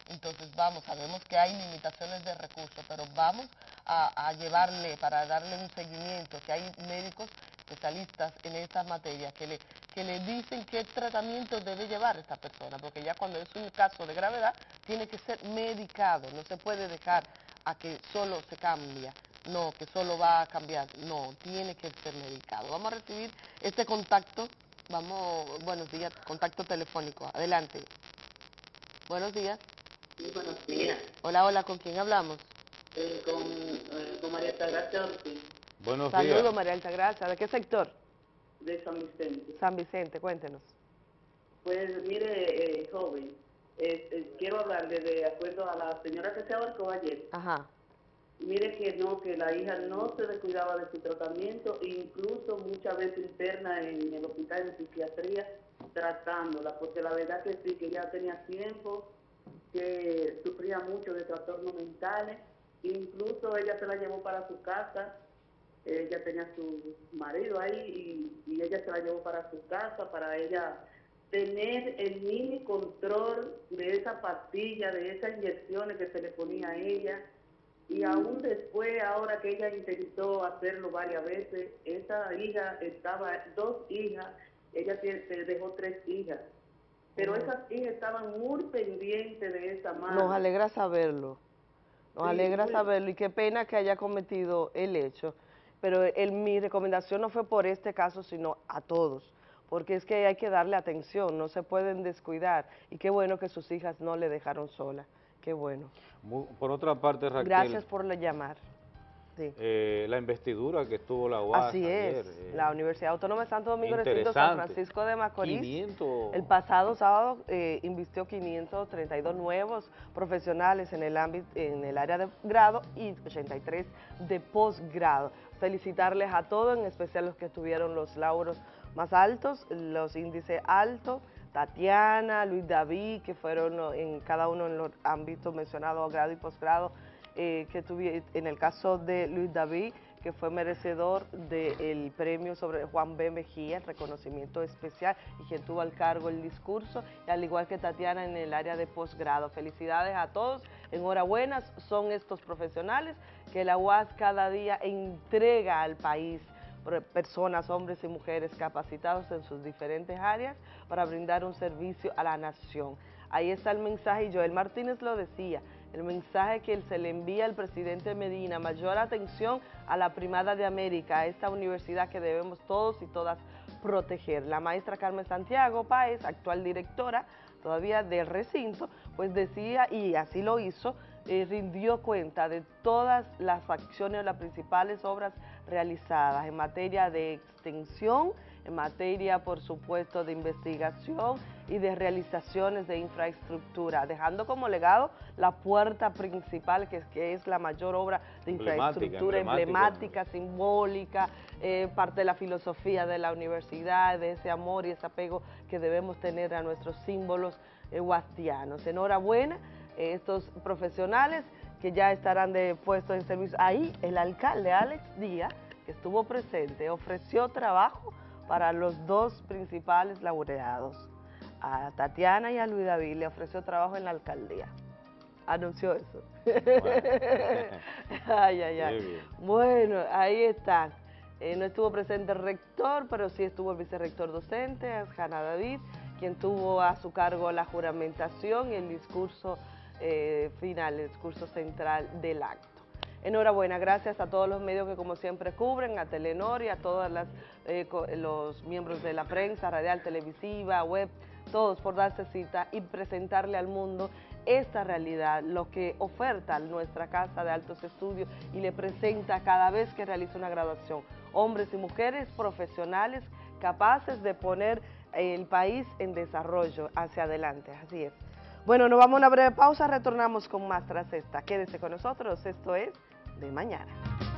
Entonces vamos, sabemos que hay limitaciones de recursos, pero vamos a, a llevarle, para darle un seguimiento, que hay médicos especialistas en esta materia que le, que le dicen qué tratamiento debe llevar esta persona, porque ya cuando es un caso de gravedad tiene que ser medicado, no se puede dejar a que solo se cambia, no, que solo va a cambiar, no, tiene que ser medicado. Vamos a recibir este contacto, vamos, buenos días, contacto telefónico, adelante. Buenos días. buenos días. Hola, hola, ¿con quién hablamos? Eh, con, eh, con María Altagracia Ortiz, Buenos Saludos, días. María Altagracia. ¿De qué sector? De San Vicente. San Vicente, cuéntenos. Pues mire, eh, joven, eh, eh, quiero hablarle de acuerdo a la señora que se ahorcó ayer. Ajá. Mire que no, que la hija no se descuidaba de su tratamiento, incluso muchas veces interna en el hospital de psiquiatría tratándola, porque la verdad que sí, que ya tenía tiempo, que sufría mucho de trastornos mentales, incluso ella se la llevó para su casa, ella tenía su marido ahí y, y ella se la llevó para su casa para ella tener el mini control de esa pastilla, de esas inyecciones que se le ponía a ella. Y aún después, ahora que ella intentó hacerlo varias veces, esa hija estaba, dos hijas, ella se dejó tres hijas, pero esas hijas estaban muy pendientes de esa madre. Nos alegra saberlo. Nos Sí, alegra saberlo y qué pena que haya cometido el hecho. Pero el- mi recomendación no fue por este caso, sino a todos. Porque es que hay que darle atención, no se pueden descuidar. Y qué bueno que sus hijas no le dejaron sola. Qué bueno. Por otra parte, Raquel, Gracias por la llamar. Sí. eh, la investidura que tuvo la UAS Así ayer, es, eh, la Universidad Autónoma de Santo Domingo, recinto San. Francisco de Macorís. 500 El pasado sábado eh, invistió 532 nuevos profesionales en el ámbito, en el área de grado y 83 de posgrado. Felicitarles a todos, en especial los que tuvieron los lauros más altos, los índices altos, Tatiana, Luis David, que fueron oh, en cada uno en los ámbitos mencionados, grado y posgrado, eh, que tuvi- en el caso de Luis David, que fue merecedor del premio sobre Juan B. Mejía, reconocimiento especial, y quien tuvo al cargo el discurso, y al igual que Tatiana en el área de posgrado. Felicidades a todos, enhorabuena, son estos profesionales que la UAS cada día entrega al país personas, hombres y mujeres capacitados en sus diferentes áreas para brindar un servicio a la nación. Ahí está el mensaje, y Joel Martínez lo decía, el mensaje que se le envía al presidente Medina, mayor atención a la primada de América, a esta universidad que debemos todos y todas proteger. La maestra Carmen Santiago Páez, actual directora todavía del recinto, pues decía, y así lo hizo, eh, rindió cuenta de todas las acciones, las principales obras realizadas en materia de extensión, en materia, por supuesto, de investigación y de realizaciones de infraestructura, dejando como legado la puerta principal, que es, que es la mayor obra de infraestructura emblemática, simbólica, eh, parte de la filosofía de la universidad, de ese amor y ese apego que debemos tener a nuestros símbolos eh, guastianos. Enhorabuena, eh, estos profesionales que ya estarán de puestos en servicio. Ahí el alcalde Alex Díaz, que estuvo presente, ofreció trabajo para los dos principales laureados. A Tatiana y a Luis David le ofreció trabajo en la alcaldía. Anunció eso. ay, ay, ay. Bueno, ahí están. Eh, no estuvo presente el rector, pero sí estuvo el vicerrector docente, Hanna David, quien tuvo a su cargo la juramentación y el discurso eh, final, el discurso central del acto. Enhorabuena, gracias a todos los medios que como siempre cubren, a Telenor y a todos eh, los miembros de la prensa, radial, televisiva, web, todos por darse cita y presentarle al mundo esta realidad, lo que oferta nuestra Casa de Altos Estudios y le presenta cada vez que realiza una graduación. Hombres y mujeres profesionales capaces de poner el país en desarrollo hacia adelante, así es. Bueno, nos vamos a una breve pausa, retornamos con más tras esta. Quédese con nosotros, esto es de mañana.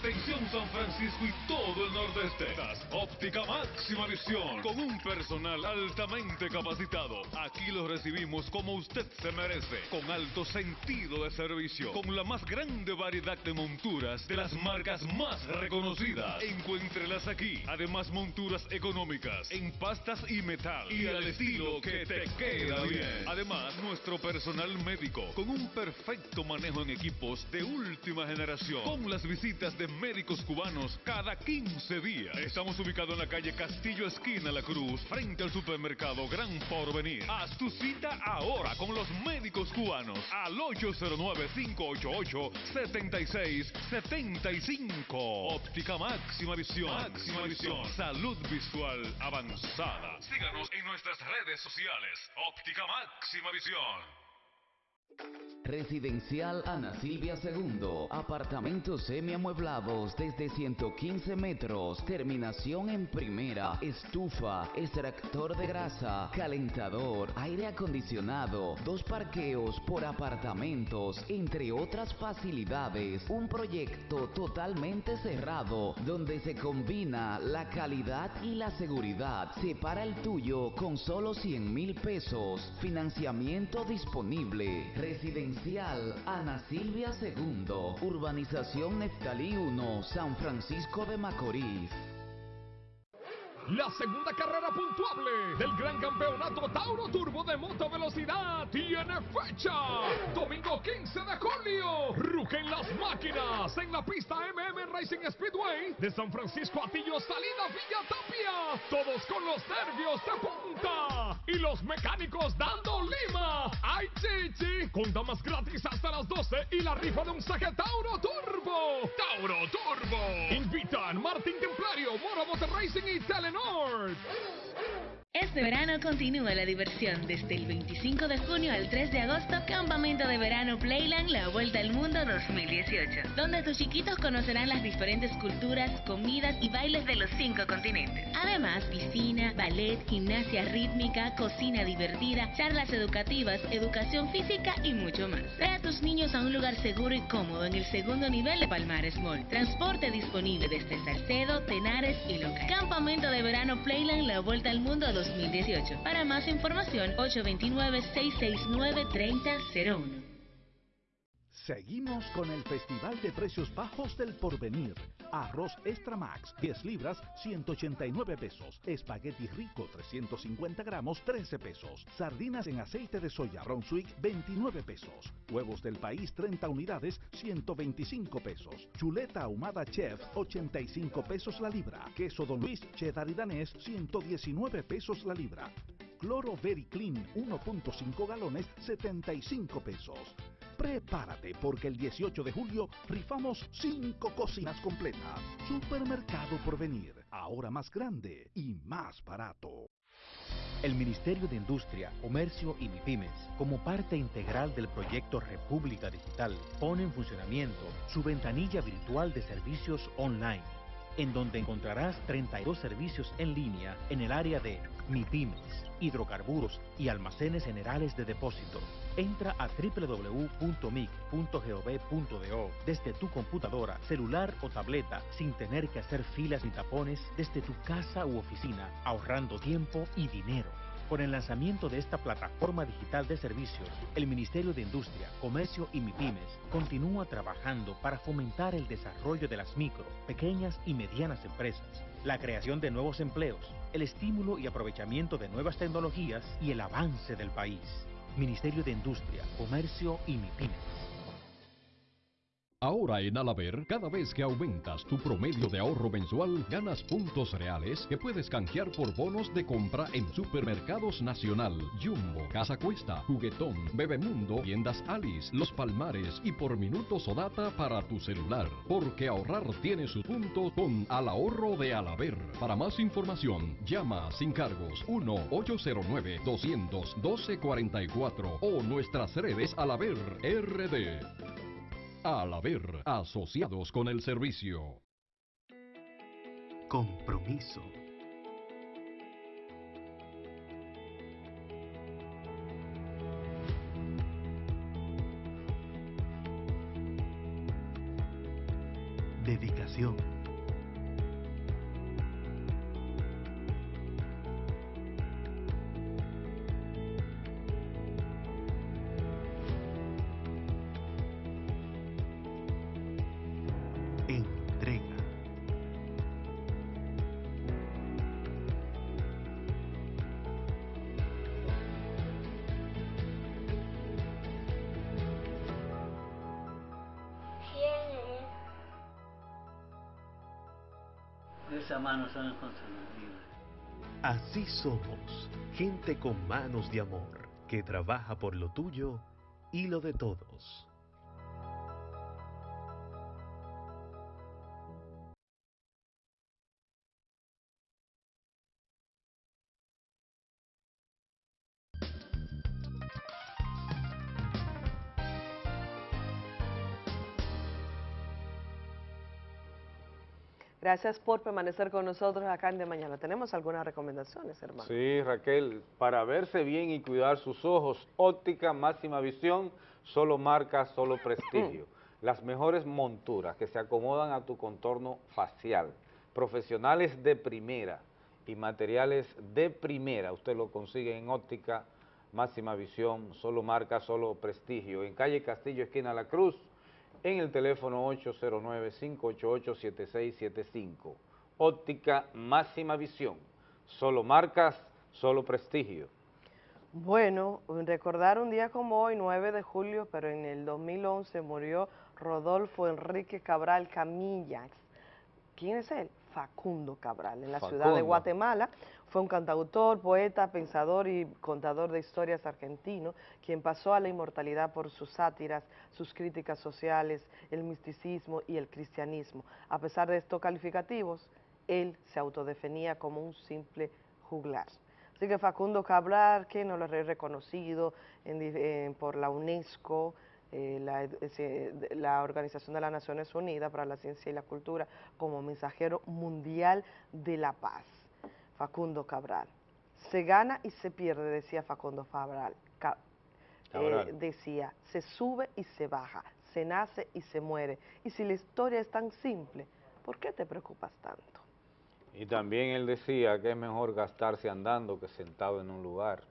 Atención San Francisco y todo el nordeste. Óptica máxima visión con un personal altamente capacitado. Aquí lo recibimos como usted se merece, con alto sentido de servicio, con la más grande variedad de monturas de las marcas más reconocidas. Encuéntrelas aquí. Además monturas económicas en pastas y metal y al estilo que te queda bien. Además nuestro personal médico con un perfecto manejo en equipos de última generación, con las visitas de médicos cubanos cada 15 días. Estamos ubicados en la calle Castillo Esquina La Cruz, frente al supermercado Gran Porvenir. Haz tu cita ahora con los médicos cubanos al 809-588-7675. Óptica Máxima Visión. Máxima Visión. Salud visual avanzada. Síganos en nuestras redes sociales. Óptica Máxima Visión. Residencial Ana Silvia II. Apartamentos semiamueblados desde 115 metros. Terminación en primera. Estufa, extractor de grasa, calentador, aire acondicionado, dos parqueos por apartamentos, entre otras facilidades. Un proyecto totalmente cerrado donde se combina la calidad y la seguridad. Separa el tuyo con solo 100 mil pesos. Financiamiento disponible. Residencial Ana Silvia II, Urbanización Neftalí 1, San Francisco de Macorís. La segunda carrera puntuable del gran campeonato Tauro Turbo de moto velocidad tiene fecha. Domingo 15 de julio. Rugen las máquinas en la pista MM Racing Speedway de San Francisco Atillo, salida Villa Tapia. Todos con los nervios de punta. Y los mecánicos dando lima. ¡Ay, chichi! Con damas gratis hasta las 12 y la rifa de un saque Tauro Turbo. Tauro Turbo. Invitan Martín Templario, Moro Motor Racing y Telenor. Shorts Este verano continúa la diversión. Desde el 25 de junio al 3 de agosto, Campamento de Verano Playland La Vuelta al Mundo 2018, donde tus chiquitos conocerán las diferentes culturas, comidas y bailes de los cinco continentes. Además, piscina, ballet, gimnasia rítmica, cocina divertida, charlas educativas, educación física y mucho más. Trae a tus niños a un lugar seguro y cómodo en el segundo nivel de Palmares Mall. Transporte disponible desde Salcedo, Tenares y Local. Campamento de Verano Playland La Vuelta al Mundo 2018. Para más información, 829-669-3001. Seguimos con el Festival de Precios Bajos del Porvenir. Arroz Extra Max, 10 libras, 189 pesos. Espagueti rico, 350 gramos, 13 pesos. Sardinas en aceite de soya Ron-Swick, 29 pesos. Huevos del país, 30 unidades, 125 pesos. Chuleta ahumada chef, 85 pesos la libra. Queso Don Luis, cheddar y danés, 119 pesos la libra. Cloro Very Clean 1.5 galones 75 pesos. Prepárate porque el 18 de julio rifamos 5 cocinas completas. Supermercado por venir, ahora más grande y más barato. El Ministerio de Industria, Comercio y MIPIMES, como parte integral del proyecto República Digital, pone en funcionamiento su ventanilla virtual de servicios online en donde encontrarás 32 servicios en línea en el área de MIPIMES, hidrocarburos y almacenes generales de depósito. Entra a www.mic.gov.do desde tu computadora, celular o tableta sin tener que hacer filas ni tapones desde tu casa u oficina, ahorrando tiempo y dinero. Con el lanzamiento de esta plataforma digital de servicios, el Ministerio de Industria, Comercio y MIPIMES continúa trabajando para fomentar el desarrollo de las micro, pequeñas y medianas empresas, la creación de nuevos empleos, el estímulo y aprovechamiento de nuevas tecnologías y el avance del país. Ministerio de Industria, Comercio y MIPIMES. Ahora en Alaber, cada vez que aumentas tu promedio de ahorro mensual, ganas puntos reales que puedes canjear por bonos de compra en Supermercados Nacional, Jumbo, Casa Cuesta, Juguetón, Bebemundo, Tiendas Alice, Los Palmares y por minutos o data para tu celular. Porque ahorrar tiene sus puntos con Al Ahorro de Alaber. Para más información, llama sin cargos 1-809-200-1244 o nuestras redes Alaber RD. Al haber asociados con el servicio. Compromiso. Dedicación. Manos son inconfundibles. Así somos, gente con manos de amor, que trabaja por lo tuyo y lo de todos. Gracias por permanecer con nosotros acá en De Mañana. ¿Tenemos algunas recomendaciones, hermano? Sí, Raquel, para verse bien y cuidar sus ojos, óptica máxima visión, solo marca, solo prestigio. Las mejores monturas que se acomodan a tu contorno facial, profesionales de primera y materiales de primera, usted lo consigue en óptica máxima visión, solo marca, solo prestigio, en calle Castillo, esquina La Cruz, en el teléfono 809-588-7675. Óptica máxima visión, solo marcas, solo prestigio. Bueno, recordar un día como hoy, 9 de julio, pero en el 2011 murió Rodolfo Enrique Cabral Camillas. ¿Quién es él? Facundo Cabral, en la ciudad de. Guatemala. Fue un cantautor, poeta, pensador y contador de historias argentino, quien pasó a la inmortalidad por sus sátiras, sus críticas sociales, el misticismo y el cristianismo. A pesar de estos calificativos, él se autodefinía como un simple juglar. Así que Facundo Cabral, que no lo he reconocido en eh, por la UNESCO, eh, la, la Organización de las Naciones Unidas para la Ciencia y la Cultura, como mensajero mundial de la paz. Facundo Cabral. Se gana y se pierde, decía Facundo Cabral. Eh, Cabral. decía, se sube y se baja, se nace y se muere. Y si la historia es tan simple, ¿por qué te preocupas tanto? Y también él decía que es mejor gastarse andando que sentado en un lugar.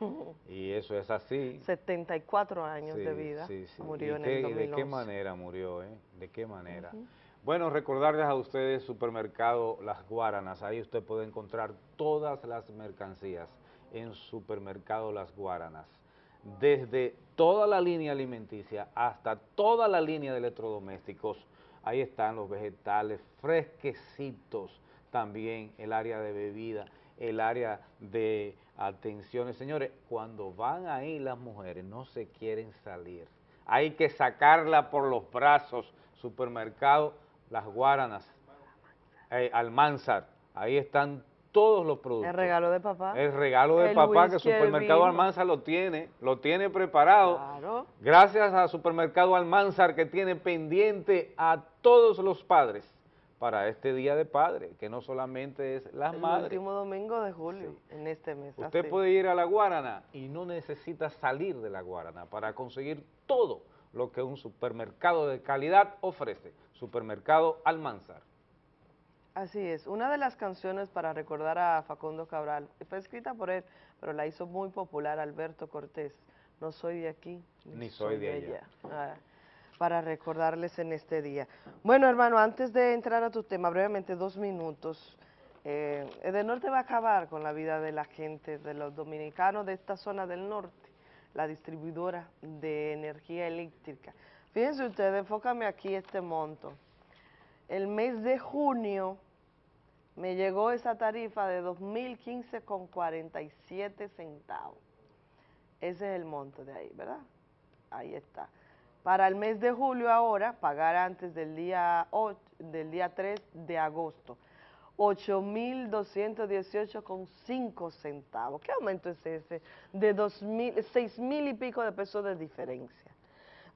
Y eso es así. 74 años Sí, de vida, sí, sí. murió ¿Y en qué- el ¿De 2011. qué manera murió? Eh? ¿De qué manera? Bueno, recordarles a ustedes Supermercado Las Guaranas. Ahí usted puede encontrar todas las mercancías en Supermercado Las Guaranas. Desde toda la línea alimenticia hasta toda la línea de electrodomésticos. Ahí están los vegetales fresquecitos, también el área de bebida, el área de atenciones. Señores, cuando van ahí las mujeres no se quieren salir. Hay que sacarla por los brazos. Supermercado Las Guaranas, eh, Almanzar, ahí están todos los productos. El regalo de papá. El regalo de El papá que Supermercado. Almanzar lo tiene, lo tiene preparado. Claro. Gracias a Supermercado Almanzar que tiene pendiente a todos los padres para este Día de Padre, que no solamente es las El madres. último domingo de julio, en este mes. Usted así. puede ir a la Guarana y no necesita salir de la Guarana para conseguir todo lo que un supermercado de calidad ofrece. Supermercado Almanzar. Así es, una de las canciones para recordar a Facundo Cabral fue escrita por él, pero la hizo muy popular Alberto Cortés. No soy de aquí, Ni soy de allá. Ah, para recordarles en este día. Bueno, hermano, antes de entrar a tu tema, brevemente, dos minutos. Eh, Edenorte va a acabar con la vida de la gente, de los dominicanos de esta zona del norte, la distribuidora de energía eléctrica. Fíjense ustedes, enfócame aquí este monto. El mes de junio me llegó esa tarifa de 2.015 con 47 centavos. Ese es el monto de ahí, ¿verdad? Ahí está. Para el mes de julio ahora, pagar antes del día, del día 3 de agosto, 8.218,5 centavos. ¿Qué aumento es ese? De 2.000, 6.000 y pico de pesos de diferencia.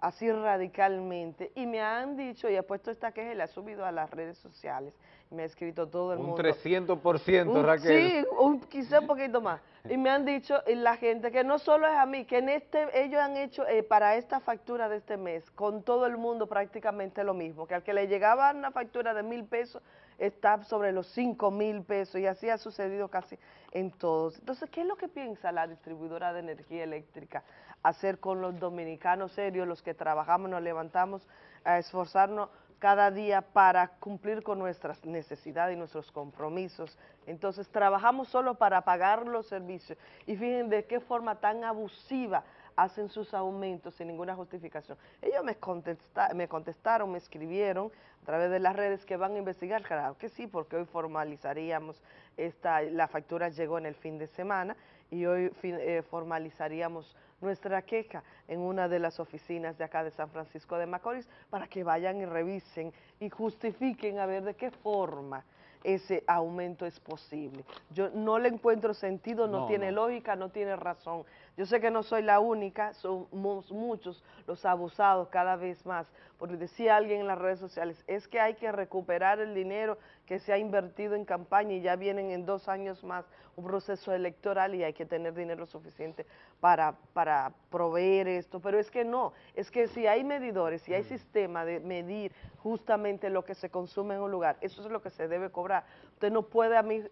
Así radicalmente. Y me han dicho, y he puesto esta queja y la he subido a las redes sociales, me ha escrito todo el Un mundo. 300%, Un- Raquel. Sí, un, quizá un poquito más. Y me han dicho y la gente que no solo es a mí, que en este ellos han hecho eh, para esta factura de este mes con todo el mundo prácticamente lo mismo, que al que le llegaba una factura de mil pesos está sobre los cinco mil pesos y así ha sucedido casi en todos. Entonces, ¿qué es lo que piensa la distribuidora de energía eléctrica hacer con los dominicanos serios, los que trabajamos, nos levantamos a esforzarnos cada día para cumplir con nuestras necesidades y nuestros compromisos. Entonces trabajamos solo para pagar los servicios y fíjense de qué forma tan abusiva hacen sus aumentos sin ninguna justificación. Ellos me, contesta- me contestaron, me escribieron a través de las redes que van a investigar, claro que sí, porque hoy formalizaríamos, esta, la factura llegó en el fin de semana y hoy fin- eh, formalizaríamos nuestra queja en una de las oficinas de acá de San Francisco de Macorís para que vayan y revisen y justifiquen a ver de qué forma ese aumento es posible. Yo no le encuentro sentido, no, No, tiene no. lógica, no tiene razón. Yo sé que no soy la única, somos muchos los abusados cada vez más. Porque decía alguien en las redes sociales, es que hay que recuperar el dinero que se ha invertido en campaña y ya vienen en dos años más un proceso electoral y hay que tener dinero suficiente para, para proveer esto. Pero es que no, es que si hay medidores, si hay sistema de medir justamente lo que se consume en un lugar, eso es lo que se debe cobrar. Usted no puede a mí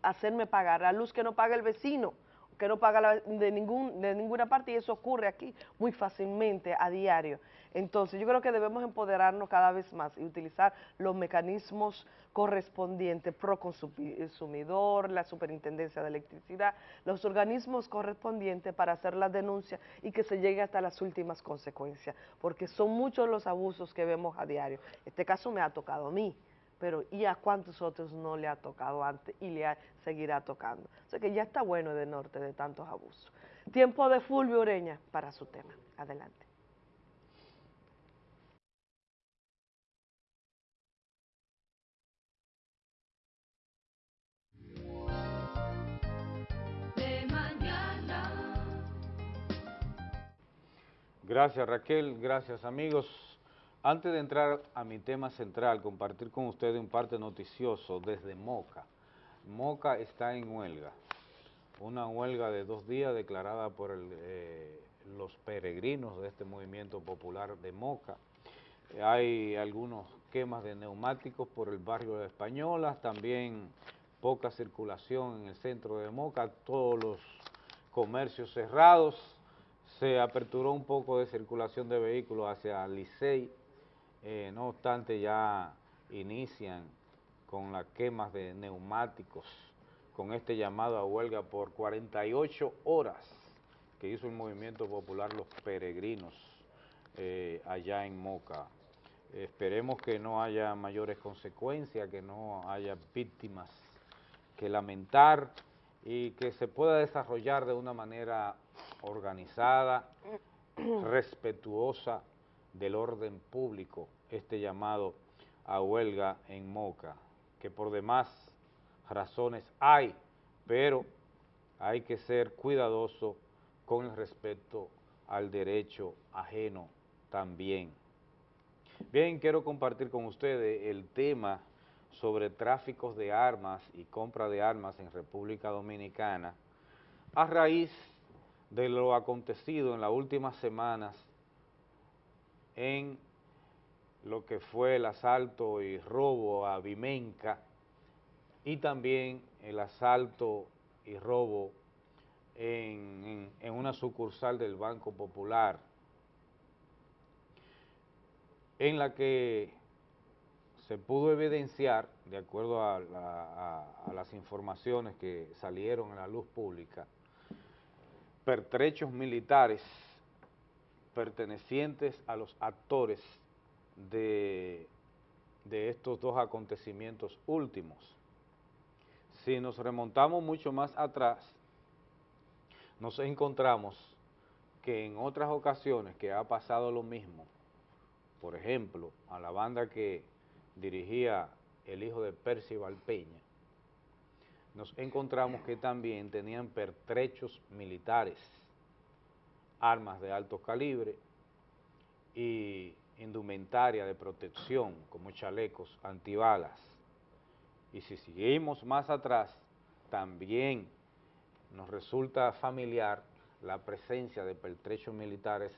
hacerme pagar la luz que no paga el vecino, que no paga la- de, ningún, de ninguna parte y eso ocurre aquí muy fácilmente a diario. Entonces yo creo que debemos empoderarnos cada vez más y utilizar los mecanismos correspondientes, Proconsumidor, la Superintendencia de Electricidad, los organismos correspondientes para hacer la denuncia y que se llegue hasta las últimas consecuencias, porque son muchos los abusos que vemos a diario. Este caso me ha tocado a mí, pero ¿y a cuántos otros no le ha tocado antes y le ha- seguirá tocando? O sea que ya está bueno de norte de tantos abusos. Tiempo de Fulvio Ureña para su tema. Adelante. Gracias Raquel, gracias amigos. Antes de entrar a mi tema central, compartir con ustedes un parte noticioso desde Moca. Moca está en huelga, una huelga de dos días declarada por el, eh, los peregrinos de este movimiento popular de Moca. Hay algunos quemas de neumáticos por el barrio de Españolas, también poca circulación en el centro de Moca, todos los comercios cerrados, se aperturó un poco de circulación de vehículos hacia Licey, eh, no obstante ya inician con las quemas de neumáticos, con este llamado a huelga por 48 horas que hizo el Movimiento Popular Los Peregrinos eh, allá en Moca. Esperemos que no haya mayores consecuencias, que no haya víctimas que lamentar y que se pueda desarrollar de una manera organizada, respetuosa del orden público, este llamado a huelga en Moca, que por demás razones hay, pero hay que ser cuidadoso con el respeto al derecho ajeno también. Bien, quiero compartir con ustedes el tema sobre tráficos de armas y compra de armas en República Dominicana a raíz de lo acontecido en las últimas semanas en lo que fue el asalto y robo a Vimenca y también el asalto y robo en, en una sucursal del Banco Popular, en la que se pudo evidenciar, de acuerdo a, las informaciones que salieron en la luz pública, pertrechos militares pertenecientes a los actores de, de estos dos acontecimientos últimos. Si nos remontamos mucho más atrás, nos encontramos que en otras ocasiones que ha pasado lo mismo, por ejemplo, a la banda que dirigía el hijo de Percival Peña, nos encontramos que también tenían pertrechos militares, armas de alto calibre y indumentaria de protección como chalecos antibalas. Y si seguimos más atrás, también nos resulta familiar la presencia de pertrechos militares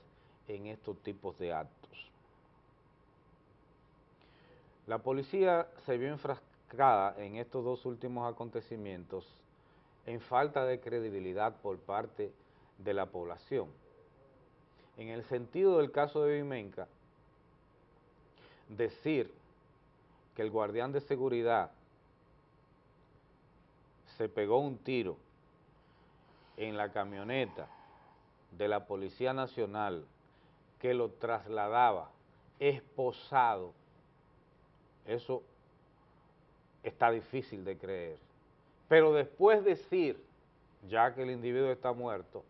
en estos tipos de actos. La policía se vio enfrascada en estos dos últimos acontecimientos en falta de credibilidad por parte de la población. En el sentido del caso de Vimenca, decir que el guardián de seguridad se pegó un tiro en la camioneta de la Policía Nacional que lo trasladaba esposado eso está difícil de creer. Pero después decir, ya que el individuo está muerto,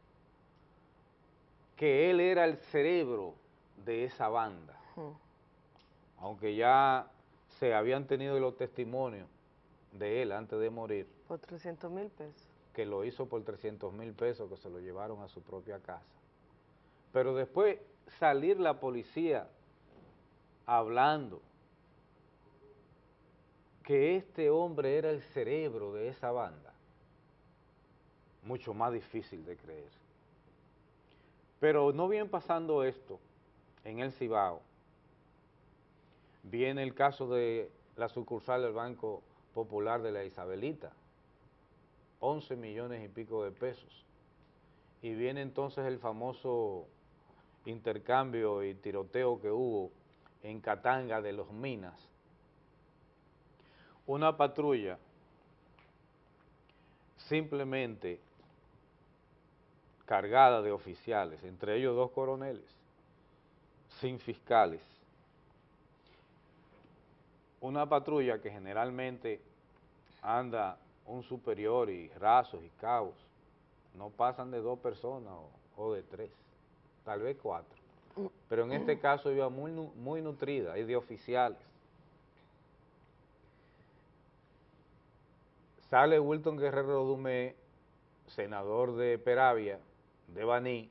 que él era el cerebro de esa banda, aunque ya se habían tenido los testimonios de él antes de morir. Por 300 mil pesos. Que lo hizo por 300 mil pesos, que se lo llevaron a su propia casa. Pero después salir la policía hablando que este hombre era el cerebro de esa banda, mucho más difícil de creer. Pero no bien pasando esto en el Cibao, viene el caso de la sucursal del Banco Popular de la Isabelita, 11 millones y pico de pesos. Y viene entonces el famoso intercambio y tiroteo que hubo en Catanga de los Minas, una patrulla simplemente cargada de oficiales, entre ellos dos coroneles, sin fiscales. Una patrulla que generalmente anda un superior y rasos y cabos, no pasan de dos personas o, de tres, tal vez cuatro. Pero en este caso iba muy, muy nutrida y de oficiales. Sale Wilton Guerrero Dumé, senador de Peravia, de Baní,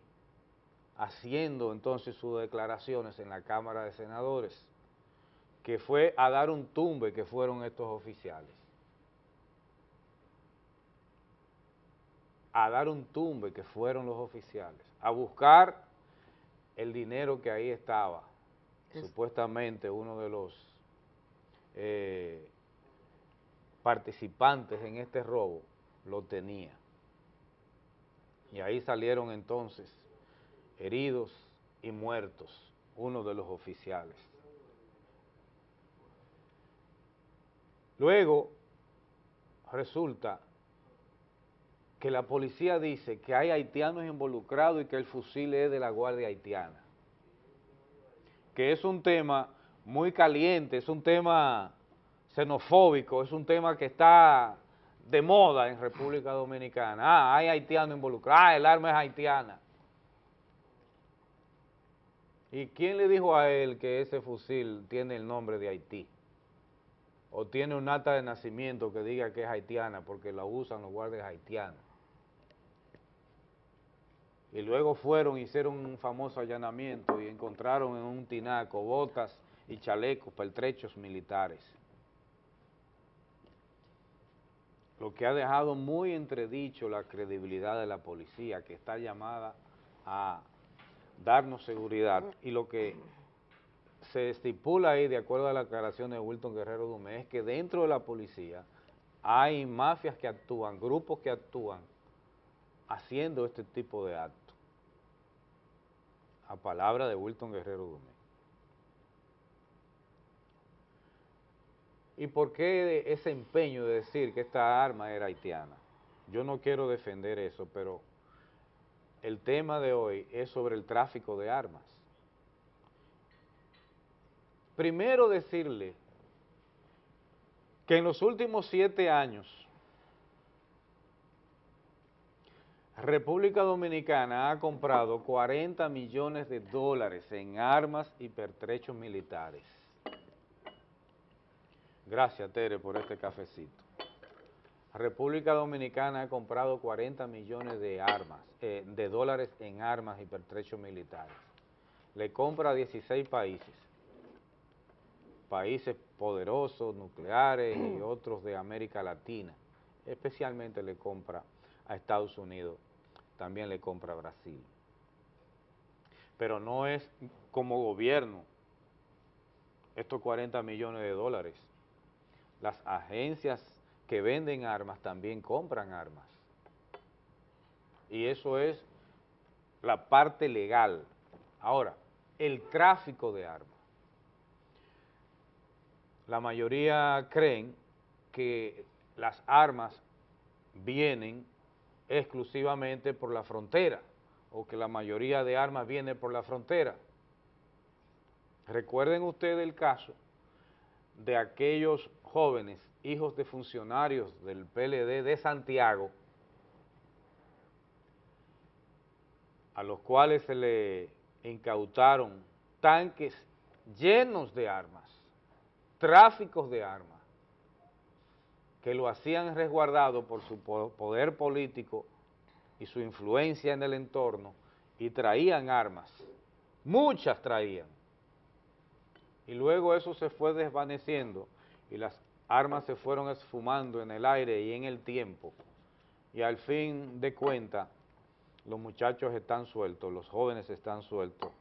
haciendo entonces sus declaraciones en la Cámara de Senadores, que fue a dar un tumbe que fueron estos oficiales. A dar un tumbe que fueron los oficiales, a buscar el dinero que ahí estaba, supuestamente uno de los eh, participantes en este robo lo tenía. Y ahí salieron entonces heridos y muertos, uno de los oficiales. Luego resulta que la policía dice que hay haitianos involucrados y que el fusil es de la Guardia Haitiana. Que es un tema muy caliente, es un tema xenofóbico, es un tema que está de moda en República Dominicana. Ah, hay haitianos involucrados, ah, el arma es haitiana. ¿Y quién le dijo a él que ese fusil tiene el nombre de Haití? O tiene un acta de nacimiento que diga que es haitiana porque la usan los guardias haitianos. Y luego fueron, hicieron un famoso allanamiento y encontraron en un tinaco botas y chalecos, pertrechos militares. Lo que ha dejado muy entredicho la credibilidad de la policía, que está llamada a darnos seguridad. Y lo que se estipula ahí, de acuerdo a la aclaración de Wilton Guerrero Dumé, es que dentro de la policía hay mafias que actúan, grupos que actúan haciendo este tipo de actos. A palabra de Wilton Guerrero Dumé. ¿Y por qué ese empeño de decir que esta arma era haitiana? Yo no quiero defender eso, pero el tema de hoy es sobre el tráfico de armas. Primero decirle que en los últimos siete años República Dominicana ha comprado 40 millones de dólares en armas y pertrechos militares. Gracias, Tere, por este cafecito. República Dominicana ha comprado 40 millones de armas, eh, de dólares en armas y pertrechos militares. Le compra a 16 países, países poderosos, nucleares y otros de América Latina. Especialmente le compra a Estados Unidos, también le compra a Brasil. Pero no es como gobierno estos 40 millones de dólares. Las agencias que venden armas también compran armas. Y eso es la parte legal. Ahora, el tráfico de armas. La mayoría creen que las armas vienen exclusivamente por la frontera o que la mayoría de armas viene por la frontera. Recuerden ustedes el caso de aquellos jóvenes hijos de funcionarios del PLD de Santiago, a los cuales se le incautaron tanques llenos de armas, tráficos de armas, que lo hacían resguardado por su poder político y su influencia en el entorno, y traían armas, muchas traían. Y luego eso se fue desvaneciendo y las armas se fueron esfumando en el aire y en el tiempo, y al fin de cuentas, los muchachos están sueltos, los jóvenes están sueltos.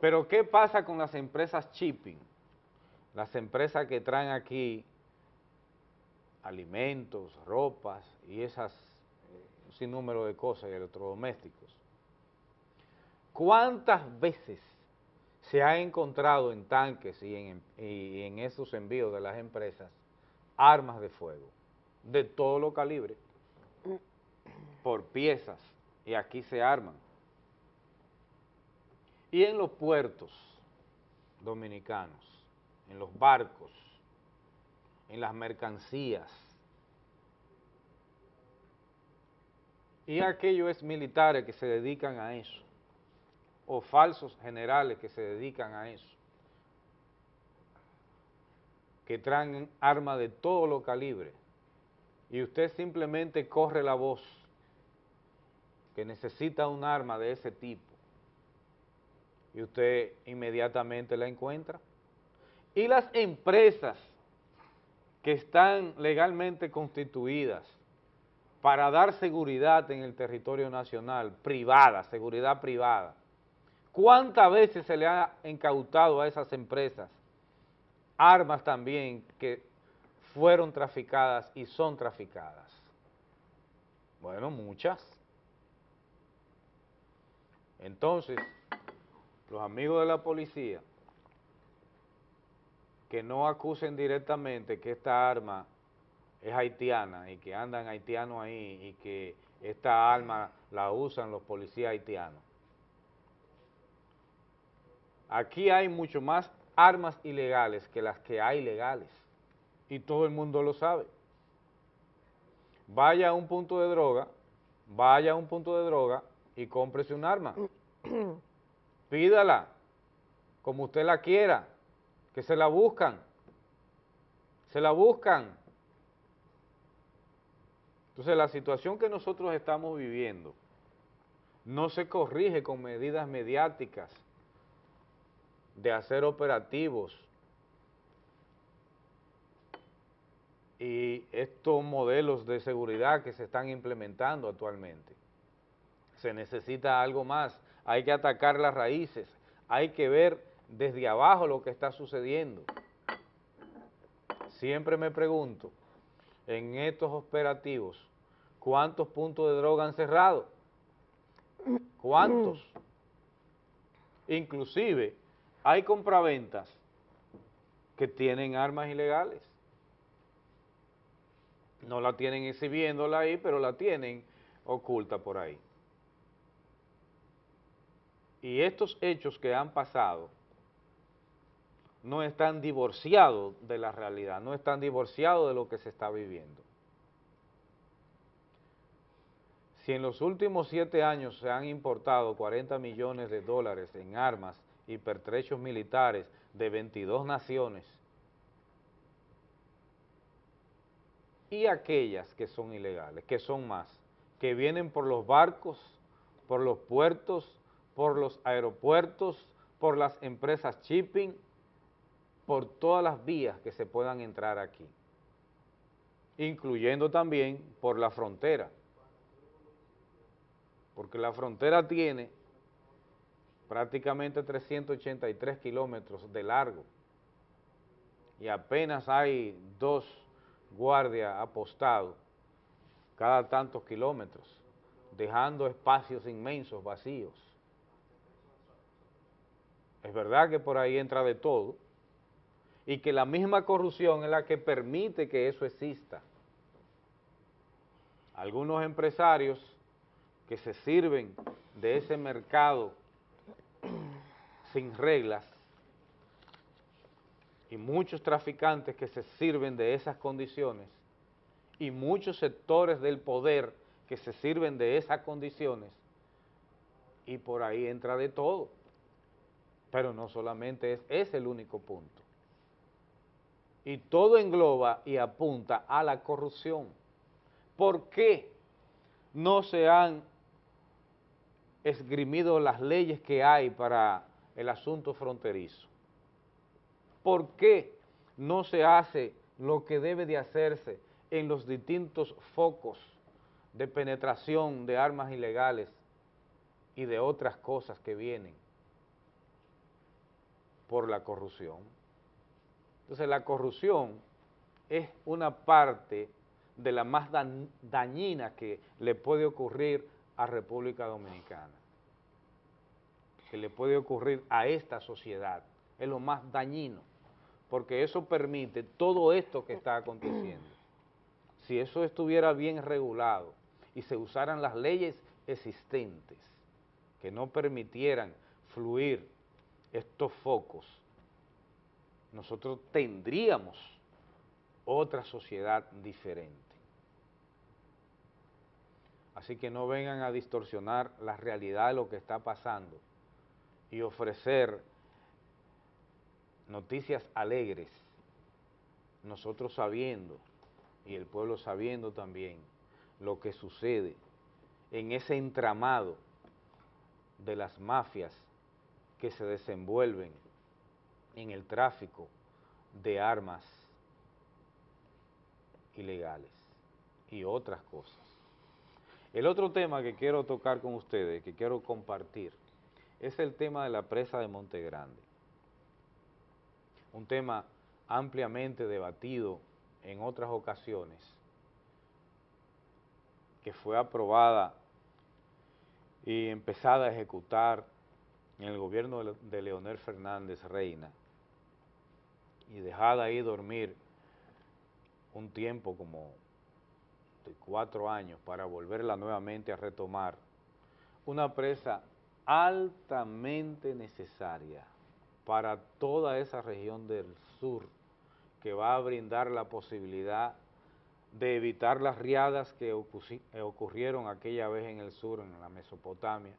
Pero ¿qué pasa con las empresas shipping? Las empresas que traen aquí alimentos, ropas y esas sin número de cosas y electrodomésticos. ¿Cuántas veces se ha encontrado en tanques y en, esos envíos de las empresas armas de fuego de todo lo calibre por piezas y aquí se arman. Y en los puertos dominicanos, en los barcos, en las mercancías, y aquellos militares que se dedican a eso o falsos generales que se dedican a eso, que traen armas de todo lo calibre, y usted simplemente corre la voz que necesita un arma de ese tipo, y usted inmediatamente la encuentra. Y las empresas que están legalmente constituidas para dar seguridad en el territorio nacional, privada, seguridad privada, ¿Cuántas veces se le ha incautado a esas empresas armas también que fueron traficadas y son traficadas? Bueno, muchas. Entonces, los amigos de la policía que no acusen directamente que esta arma es haitiana y que andan haitianos ahí y que esta arma la usan los policías haitianos. Aquí hay mucho más armas ilegales que las que hay legales y todo el mundo lo sabe. Vaya a un punto de droga, vaya a un punto de droga y cómprese un arma. Pídala, como usted la quiera, que se la buscan, se la buscan. Entonces la situación que nosotros estamos viviendo no se corrige con medidas mediáticas de hacer operativos y estos modelos de seguridad que se están implementando actualmente. Se necesita algo más, hay que atacar las raíces, hay que ver desde abajo lo que está sucediendo. Siempre me pregunto, en estos operativos, ¿cuántos puntos de droga han cerrado? ¿Cuántos? Inclusive, hay compraventas que tienen armas ilegales. No la tienen exhibiéndola ahí, pero la tienen oculta por ahí. Y estos hechos que han pasado no están divorciados de la realidad, no están divorciados de lo que se está viviendo. Si en los últimos siete años se han importado 40 millones de dólares en armas y pertrechos militares de 22 naciones, y aquellas que son ilegales, que son más, que vienen por los barcos, por los puertos, por los aeropuertos, por las empresas shipping, por todas las vías que se puedan entrar aquí, incluyendo también por la frontera, porque la frontera tiene prácticamente 383 kilómetros de largo y apenas hay dos guardias apostados cada tantos kilómetros, dejando espacios inmensos vacíos. Es verdad que por ahí entra de todo, y que la misma corrupción es la que permite que eso exista. Algunos empresarios que se sirven de ese mercado sin reglas y muchos traficantes que se sirven de esas condiciones y muchos sectores del poder que se sirven de esas condiciones y por ahí entra de todo. Pero no solamente es, es el único punto y todo engloba y apunta a la corrupción. ¿Por qué no se han esgrimido las leyes que hay para el asunto fronterizo? ¿Por qué no se hace lo que debe de hacerse en los distintos focos de penetración de armas ilegales y de otras cosas que vienen por la corrupción? Entonces la corrupción es una parte de la más dañina que le puede ocurrir a República Dominicana, que le puede ocurrir a esta sociedad, es lo más dañino, porque eso permite todo esto que está aconteciendo. Si eso estuviera bien regulado y se usaran las leyes existentes que no permitieran fluir estos focos, nosotros tendríamos otra sociedad diferente. Así que no vengan a distorsionar la realidad de lo que está pasando y ofrecer noticias alegres, nosotros sabiendo, y el pueblo sabiendo también, lo que sucede en ese entramado de las mafias que se desenvuelven en el tráfico de armas ilegales y otras cosas. El otro tema que quiero tocar con ustedes, que quiero compartir, es el tema de la presa de Monte Grande. Un tema ampliamente debatido en otras ocasiones que fue aprobada y empezada a ejecutar en el gobierno de, Leonel Fernández Reina y dejada ahí dormir un tiempo como de cuatro años para volverla nuevamente a retomar, una presa altamente necesaria para toda esa región del sur que va a brindar la posibilidad de evitar las riadas que ocurrieron aquella vez en el sur, en la Mesopotamia,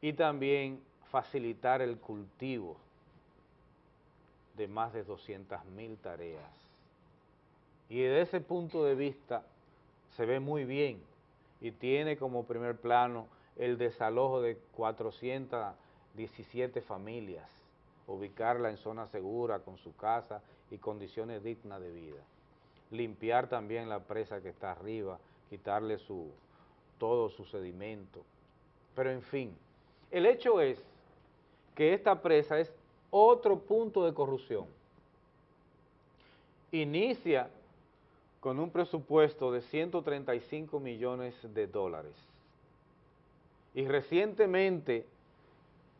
y también facilitar el cultivo de más de 200.000 tareas. Y desde ese punto de vista se ve muy bien y tiene como primer plano el desalojo de 417 familias, ubicarla en zona segura con su casa y condiciones dignas de vida. Limpiar también la presa que está arriba, quitarle su, todo su sedimento. Pero en fin, el hecho es que esta presa es otro punto de corrupción. Inicia con un presupuesto de 135 millones de dólares. Y recientemente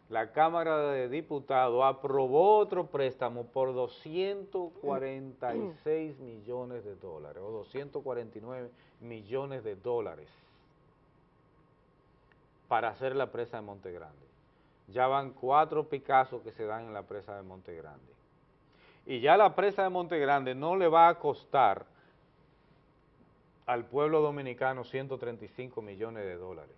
la Cámara de Diputados aprobó otro préstamo por 246 millones de dólares, o 249 millones de dólares, para hacer la presa de Monte Grande. Ya van cuatro Picassos que se dan en la presa de Monte Grande. Y ya la presa de Monte Grande no le va a costar al pueblo dominicano 135 millones de dólares.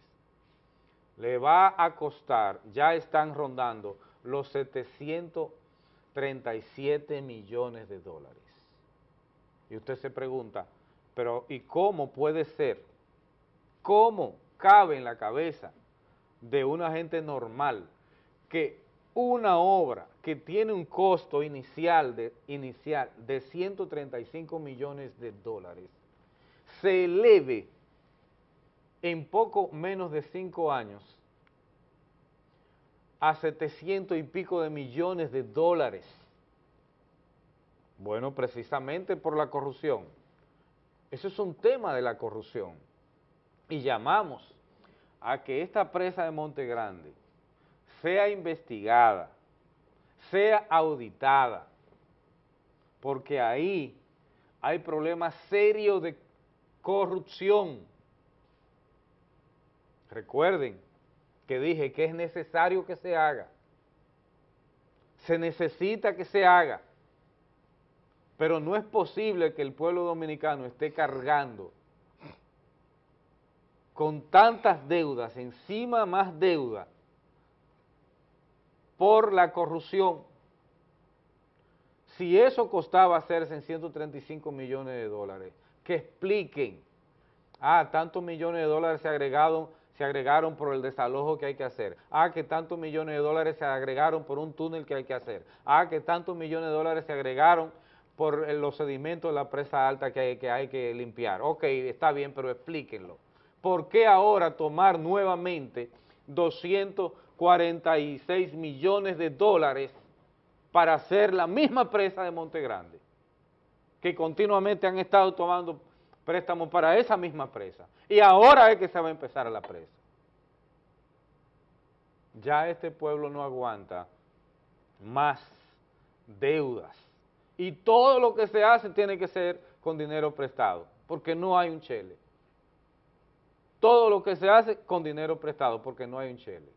Le va a costar, ya están rondando los 737 millones de dólares. Y usted se pregunta, pero ¿y cómo puede ser? ¿Cómo cabe en la cabeza de una gente normal que una obra que tiene un costo inicial de, inicial de 135 millones de dólares se eleve en poco menos de cinco años a 700 y pico de millones de dólares. Bueno, precisamente por la corrupción. Eso es un tema de la corrupción. Y llamamos a que esta presa de Monte Grande sea investigada, sea auditada, porque ahí hay problemas serios de corrupción. Recuerden que dije que es necesario que se haga. Se necesita que se haga. Pero no es posible que el pueblo dominicano esté cargando con tantas deudas, encima más deuda, por la corrupción. Si eso costaba hacerse en 135 millones de dólares, que expliquen, ah, tantos millones de dólares se agregaron, se agregaron por el desalojo que hay que hacer, ah, que tantos millones de dólares se agregaron por un túnel que hay que hacer, ah, que tantos millones de dólares se agregaron por los sedimentos de la presa alta que hay que, hay que limpiar. Ok, está bien, pero explíquenlo. ¿Por qué ahora tomar nuevamente 246 millones de dólares para hacer la misma presa de Monte Grande? Que continuamente han estado tomando préstamos para esa misma presa. Y ahora es que se va a empezar la presa. Ya este pueblo no aguanta más deudas. Y todo lo que se hace tiene que ser con dinero prestado, porque no hay un chele. Todo lo que se hace con dinero prestado, porque no hay un chele.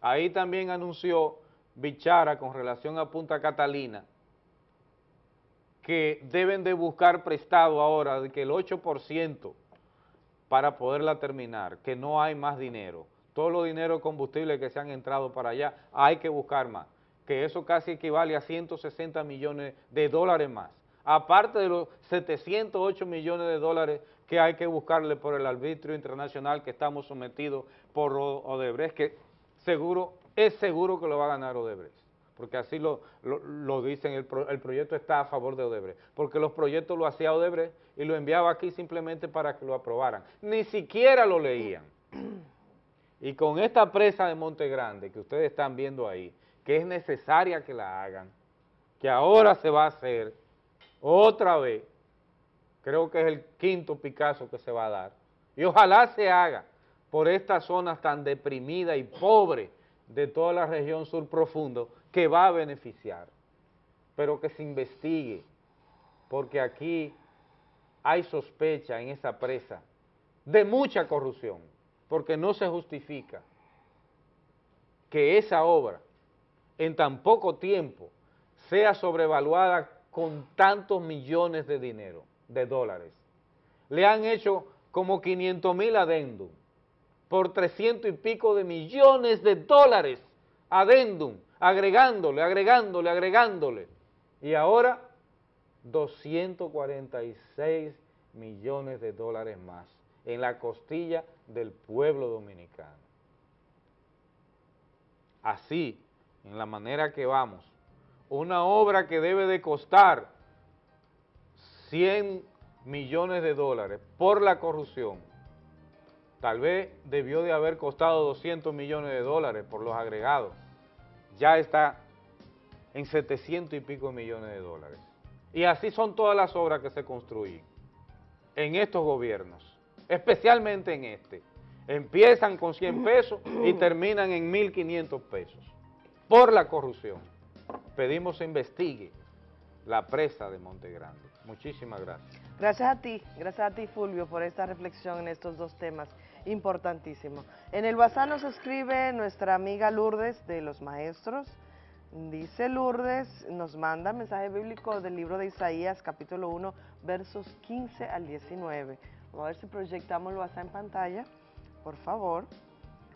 Ahí también anunció Bichara con relación a Punta Catalina, que deben de buscar prestado ahora, de que el 8% para poderla terminar, que no hay más dinero. Todos los dineros combustibles que se han entrado para allá, hay que buscar más, que eso casi equivale a 160 millones de dólares más. Aparte de los 708 millones de dólares que hay que buscarle por el arbitrio internacional que estamos sometidos por Odebrecht, que seguro, es seguro que lo va a ganar Odebrecht porque así lo, lo, dicen, el, el, proyecto está a favor de Odebrecht, porque los proyectos lo hacía Odebrecht y lo enviaba aquí simplemente para que lo aprobaran. Ni siquiera lo leían. Y con esta presa de Monte Grande que ustedes están viendo ahí, que es necesaria que la hagan, que ahora se va a hacer otra vez, creo que es el quinto Picasso que se va a dar, Y ojalá se haga por estas zonas tan deprimidas y pobres de toda la región sur profundo que va a beneficiar, pero que se investigue, porque aquí hay sospecha en esa presa de mucha corrupción, porque no se justifica que esa obra en tan poco tiempo sea sobrevaluada con tantos millones de dinero, de dólares. Le han hecho como 500 mil adendum por 300 y pico de millones de dólares adendum, agregándole, agregándole, agregándole. Y ahora 246 millones de dólares más en la costilla del pueblo dominicano. Así, en la manera que vamos, una obra que debe de costar 100 millones de dólares por la corrupción, tal vez debió de haber costado 200 millones de dólares por los agregados, ya está en 700 y pico millones de dólares. Y así son todas las obras que se construyen en estos gobiernos, especialmente en este. Empiezan con 100 pesos y terminan en 1.500 pesos por la corrupción. Pedimos se investigue la presa de Monte Grande. Muchísimas gracias. Gracias a ti, gracias a ti Fulvio por esta reflexión en estos dos temas importantísimos. En el WhatsApp nos escribe nuestra amiga Lourdes de los maestros, Dice Lourdes, nos manda mensaje bíblico del libro de Isaías, capítulo 1, versos 15 al 19. Vamos a ver si proyectamos el WhatsApp en pantalla, por favor.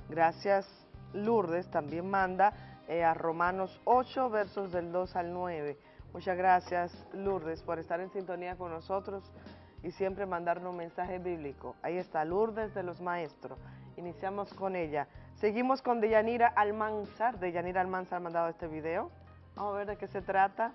Gracias Lourdes, también manda eh, a Romanos 8, versos del 2 al 9. Muchas gracias Lourdes por estar en sintonía con nosotros y siempre mandarnos un mensaje bíblico. Ahí está Lourdes de los Maestros. Iniciamos con ella. Seguimos con Deyanira Almanzar. Deyanira Almanzar ha mandado este video. Vamos a ver de qué se trata.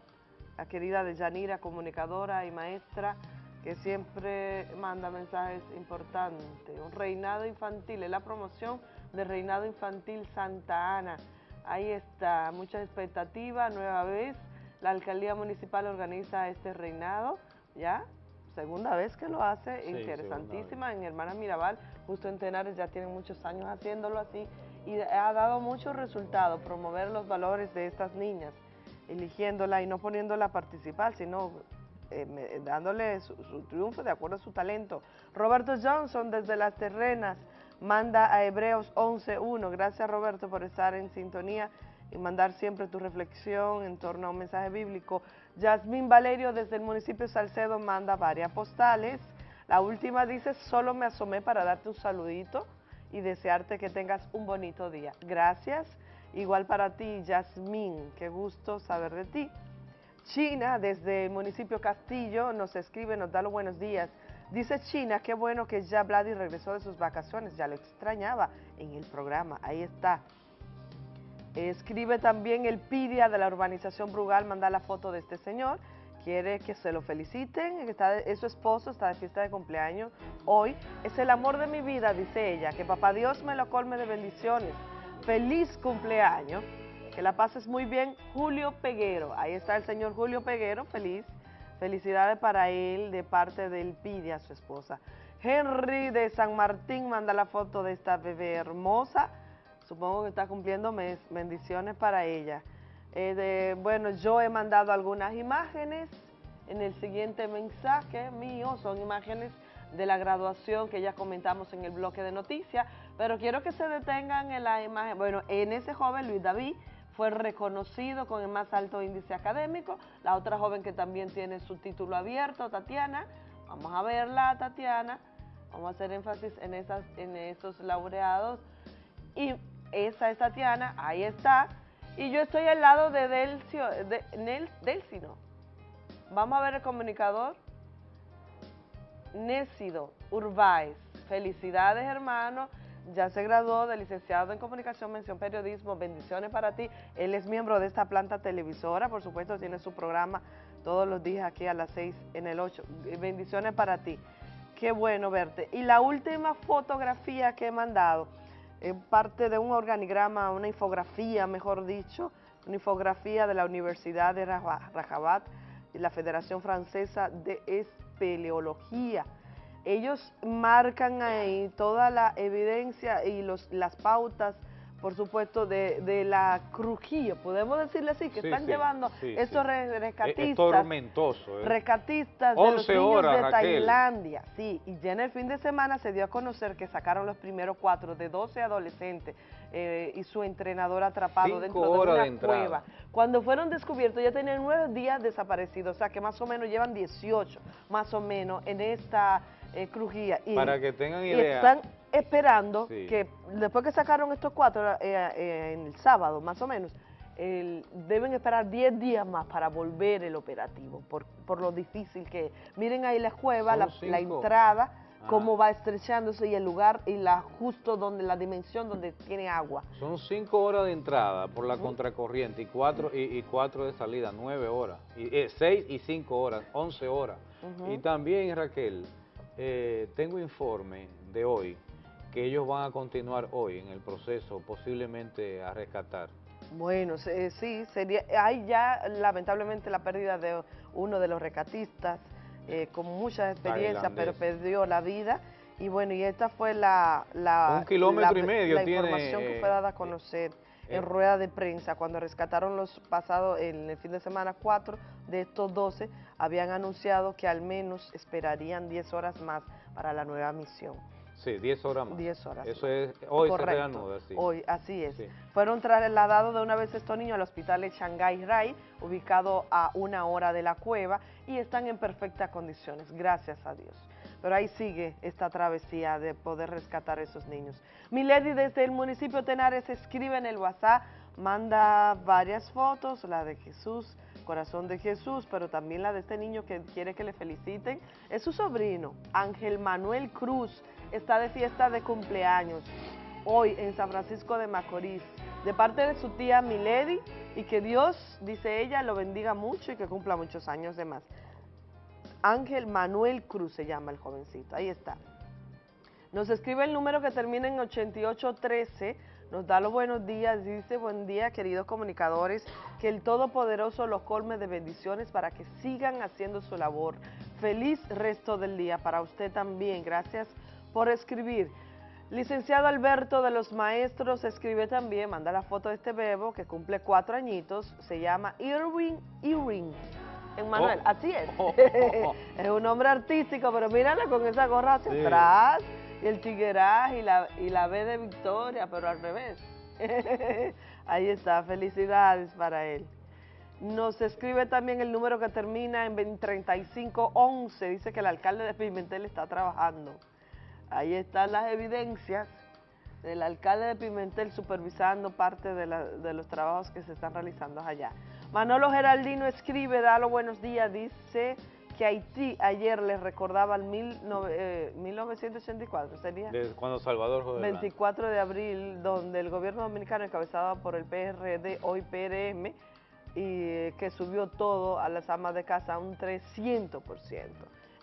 La querida Deyanira, comunicadora y maestra, que siempre manda mensajes importantes. Un reinado infantil, es la promoción del reinado infantil Santa Ana. Ahí está, muchas expectativas, nueva vez. La alcaldía municipal organiza este reinado, ¿ya? Segunda vez que lo hace, interesantísima, en Hermana Mirabal Justo en Tenares ya tienen muchos años haciéndolo así y ha dado muchos resultados, promover los valores de estas niñas, eligiéndola y no poniéndola a participar, sino eh, dándole su, triunfo de acuerdo a su talento. Roberto Johnson desde Las Terrenas manda a Hebreos 11.1. Gracias Roberto por estar en sintonía y mandar siempre tu reflexión en torno a un mensaje bíblico. Yasmín Valerio desde el municipio Salcedo manda varias postales. La última dice, solo me asomé para darte un saludito y desearte que tengas un bonito día. Gracias. Igual para ti, Yasmín, qué gusto saber de ti. China, desde el municipio Castillo, nos escribe, nos da los buenos días. Dice China, qué bueno que ya Vladi regresó de sus vacaciones, ya lo extrañaba en el programa, ahí está. Escribe también el Pidia de la urbanización Brugal, manda la foto de este señor quiere que se lo feliciten, está, es su esposo, está de fiesta de cumpleaños hoy. Es el amor de mi vida, dice ella, que papá Dios me lo colme de bendiciones. Feliz cumpleaños, que la pases muy bien, Julio Peguero. Ahí está el señor Julio Peguero, feliz. Felicidades para él de parte del Pide a su esposa. Henry de San Martín manda la foto de esta bebé hermosa. Supongo que está cumpliendo mes. Bendiciones para ella. Eh, bueno, yo he mandado algunas imágenes. En el siguiente mensaje mío, son imágenes de la graduación que ya comentamos en el bloque de noticias, pero quiero que se detengan en la imagen, bueno, en ese joven Luis David fue reconocido con el más alto índice académico, la otra joven que también tiene su título abierto, Tatiana, vamos a verla Tatiana, vamos a hacer énfasis en, esas, en esos laureados, y esa es Tatiana, ahí está, y yo estoy al lado de Delcio, de, Nel, Delcino. Vamos a ver el comunicador. Nécido Urbáez. Felicidades, hermano. Ya se graduó de licenciado en Comunicación, Mención Periodismo. Bendiciones para ti. Él es miembro de esta planta televisora. Por supuesto, tiene su programa todos los días aquí a las 6 en el 8. Bendiciones para ti. Qué bueno verte. Y la última fotografía que he mandado es parte de un organigrama, una infografía, mejor dicho, una infografía de la Universidad de Rajabat y la Federación Francesa de Espeleología. ellos marcan ahí toda la evidencia y los, las pautas, por supuesto, de, de la crujía, podemos decirle así, que Sí, están sí, llevando sí, estos sí. re- Es, rescatistas tormentoso. ¿eh? rescatistas de los 11 niños horas, de Raquel. Tailandia. Sí, y ya en el fin de semana se dio a conocer que sacaron los primeros cuatro de 12 adolescentes eh, y su entrenador atrapado Cinco dentro de una de cueva. Cuando fueron descubiertos ya tenían nueve días desaparecidos, o sea que más o menos llevan 18, más o menos, en esta eh, crujía. Y, Para que tengan y idea. están esperando Sí. que después que sacaron estos cuatro eh, eh, en el sábado, más o menos, el- deben esperar 10 días más para volver el operativo, por, por lo difícil que es. Miren ahí la cueva, la, entrada, Ah. cómo va estrechándose y el lugar y la justo donde la dimensión donde tiene agua. Son cinco horas de entrada por la contracorriente y cuatro, y, y cuatro de salida, nueve horas. Y, eh, seis y cinco horas, once horas. Ujú. Y también, Raquel, eh, tengo informe de hoy que ellos van a continuar hoy en el proceso posiblemente a rescatar. Bueno, eh, sí, sería, hay ya lamentablemente la pérdida de uno de los recatistas eh, con mucha experiencia, pero perdió la vida. Y bueno, y esta fue la, la, Un kilómetro la- y medio la tiene, información que eh, fue dada a conocer eh, en rueda de prensa cuando rescataron los pasados, en el fin de semana, cuatro de estos 12 habían anunciado que al menos esperarían 10 horas más para la nueva misión. Sí, 10 horas más. 10 horas Eso es, hoy Correcto. se reanuda, sí. Hoy, así es. Sí. Fueron trasladados de una vez estos niños al hospital de Shanghai Rai, ubicado a una hora de la cueva, y están en perfectas condiciones, gracias a Dios. Pero ahí sigue esta travesía de poder rescatar a esos niños. Milady desde el municipio de Tenares escribe en el WhatsApp, manda varias fotos, la de Jesús, corazón de Jesús, pero también la de este niño que quiere que le feliciten. Es su sobrino, Ángel Manuel Cruz, está de fiesta de cumpleaños hoy en San Francisco de Macorís, de parte de su tía Milady, y que Dios, dice ella, lo bendiga mucho y que cumpla muchos años de más. Ángel Manuel Cruz se llama el jovencito, ahí está. Nos escribe el número que termina en 8813, nos da los buenos días, dice, buen día queridos comunicadores, que el Todopoderoso los colme de bendiciones para que sigan haciendo su labor. Feliz resto del día para usted también, gracias por escribir. Licenciado Alberto de los Maestros escribe también, manda la foto de este bebo que cumple cuatro añitos, se llama Irwin Irwin. Emmanuel, Oh. así es. es un nombre artístico, pero míralo con esa gorra hacia Sí. atrás y el tigueraje y la, y la B de Victoria, pero al revés. Ahí está, felicidades para él. Nos escribe también el número que termina en 3511, dice que el alcalde de Pimentel está trabajando. Ahí están las evidencias del alcalde de Pimentel supervisando parte de, la- de los trabajos que se están realizando allá. Manolo Geraldino escribe, da los buenos días, dice que Haití ayer les recordaba el mil nove- eh, 1984, sería Desde cuando Salvador José Blanco. 24 de abril, donde el gobierno dominicano encabezado por el PRD, hoy PRM, y eh, que subió todo a las amas de casa un 300%.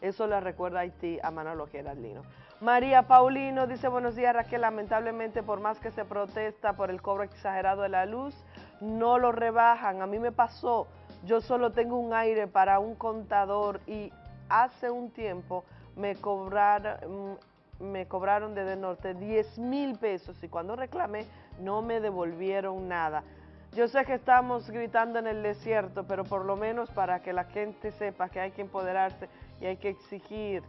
Eso le recuerda a Haití a Manolo Geraldino. María Paulino dice, buenos días Raquel, lamentablemente por más que se protesta por el cobro exagerado de la luz, no lo rebajan. A mí me pasó, yo solo tengo un aire para un contador y hace un tiempo me cobraron, me cobraron desde norte 10 mil pesos y cuando reclamé no me devolvieron nada. Yo sé que estamos gritando en el desierto, pero por lo menos para que la gente sepa que hay que empoderarse y hay que exigir.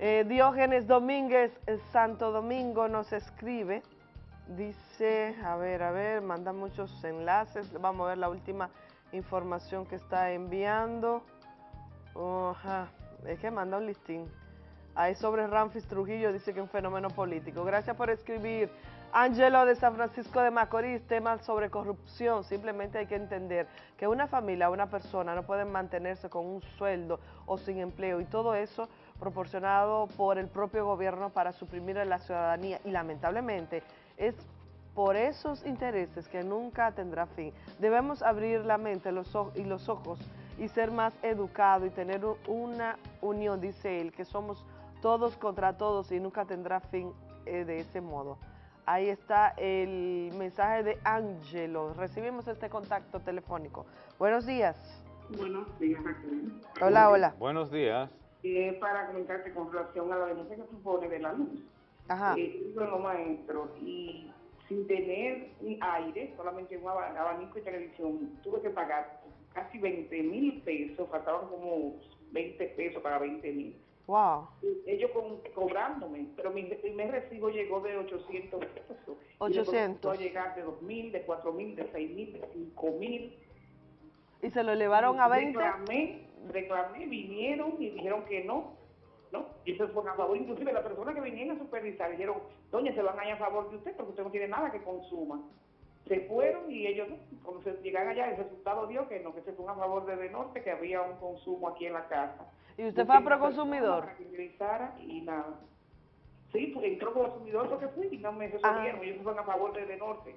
Eh, Diógenes Domínguez, Santo Domingo, nos escribe, dice, a ver, a ver, manda muchos enlaces, vamos a ver la última información que está enviando. Ajá, es que manda un listín. Ahí sobre Ramfis Trujillo dice que es un fenómeno político. Gracias por escribir. Angelo de San Francisco de Macorís, temas sobre corrupción. Simplemente hay que entender que una familia, una persona no pueden mantenerse con un sueldo o sin empleo y todo eso proporcionado por el propio gobierno para suprimir a la ciudadanía y lamentablemente es por esos intereses que nunca tendrá fin. Debemos abrir la mente los y los ojos y ser más educados y tener una unión, dice él, que somos todos contra todos y nunca tendrá fin eh, de ese modo. Ahí está el mensaje de Angelo. Recibimos este contacto telefónico. Buenos días. Buenos días, Raquel. Hola, hola. Buenos días. Eh, para comentarte con relación a la denuncia que supone de la luz. Ajá. Eh, bueno, maestro, y sin tener un aire, solamente un aba- abanico y televisión, tuve que pagar casi 20 mil pesos, faltaban como 20 pesos para 20 mil. Wow. Ellos con- cobrándome, pero mi primer recibo llegó de 800 pesos. Y después 800. empezó a llegar de 2 mil, de 4 mil, de 6 mil, de 5 mil. ¿Y se lo elevaron a 20? Reclamé, reclamé, vinieron y dijeron que no, ¿no? Y eso fue a favor, inclusive la persona que vinieron a supervisar dijeron, doña, se van a ir a favor de usted porque usted no tiene nada que consuma. Se fueron y ellos, no, cuando se llegan allá, el resultado dio que no, que se fue a favor de Norte, que había un consumo aquí en la casa. ¿Y usted fue a Proconsumidor? que y nada. Sí, pues entró consumidor porque fui y no me Ah. resolvieron, ellos fueron a favor de, de Norte.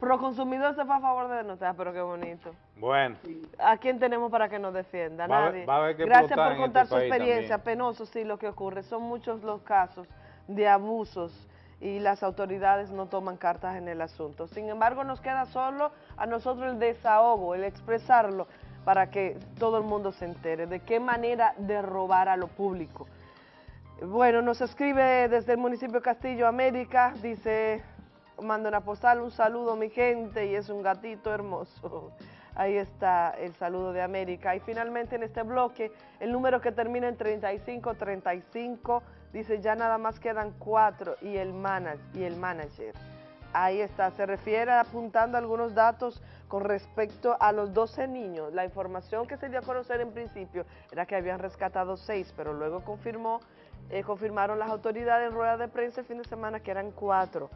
Proconsumidor se fue a favor de nosotros, pero qué bonito. Bueno, ¿A quién tenemos para que nos defienda? Va Nadie. va a haber que Gracias por contar este su experiencia. también. Penoso, sí, lo que ocurre. Son muchos los casos de abusos y las autoridades no toman cartas en el asunto. Sin embargo, nos queda solo a nosotros el desahogo, el expresarlo para que todo el mundo se entere de qué manera de robar a lo público. Bueno, nos escribe desde el municipio Castillo América, dice, manda una postal, un saludo mi gente y es un gatito hermoso. Ahí está el saludo de América. Y finalmente en este bloque, el número que termina en 3535 dice ya nada más quedan cuatro y el, mana- y el manager. Ahí está, se refiere apuntando algunos datos con respecto a los 12 niños. La información que se dio a conocer en principio era que habían rescatado seis, pero luego confirmó, eh, confirmaron las autoridades en rueda de prensa el fin de semana que eran cuatro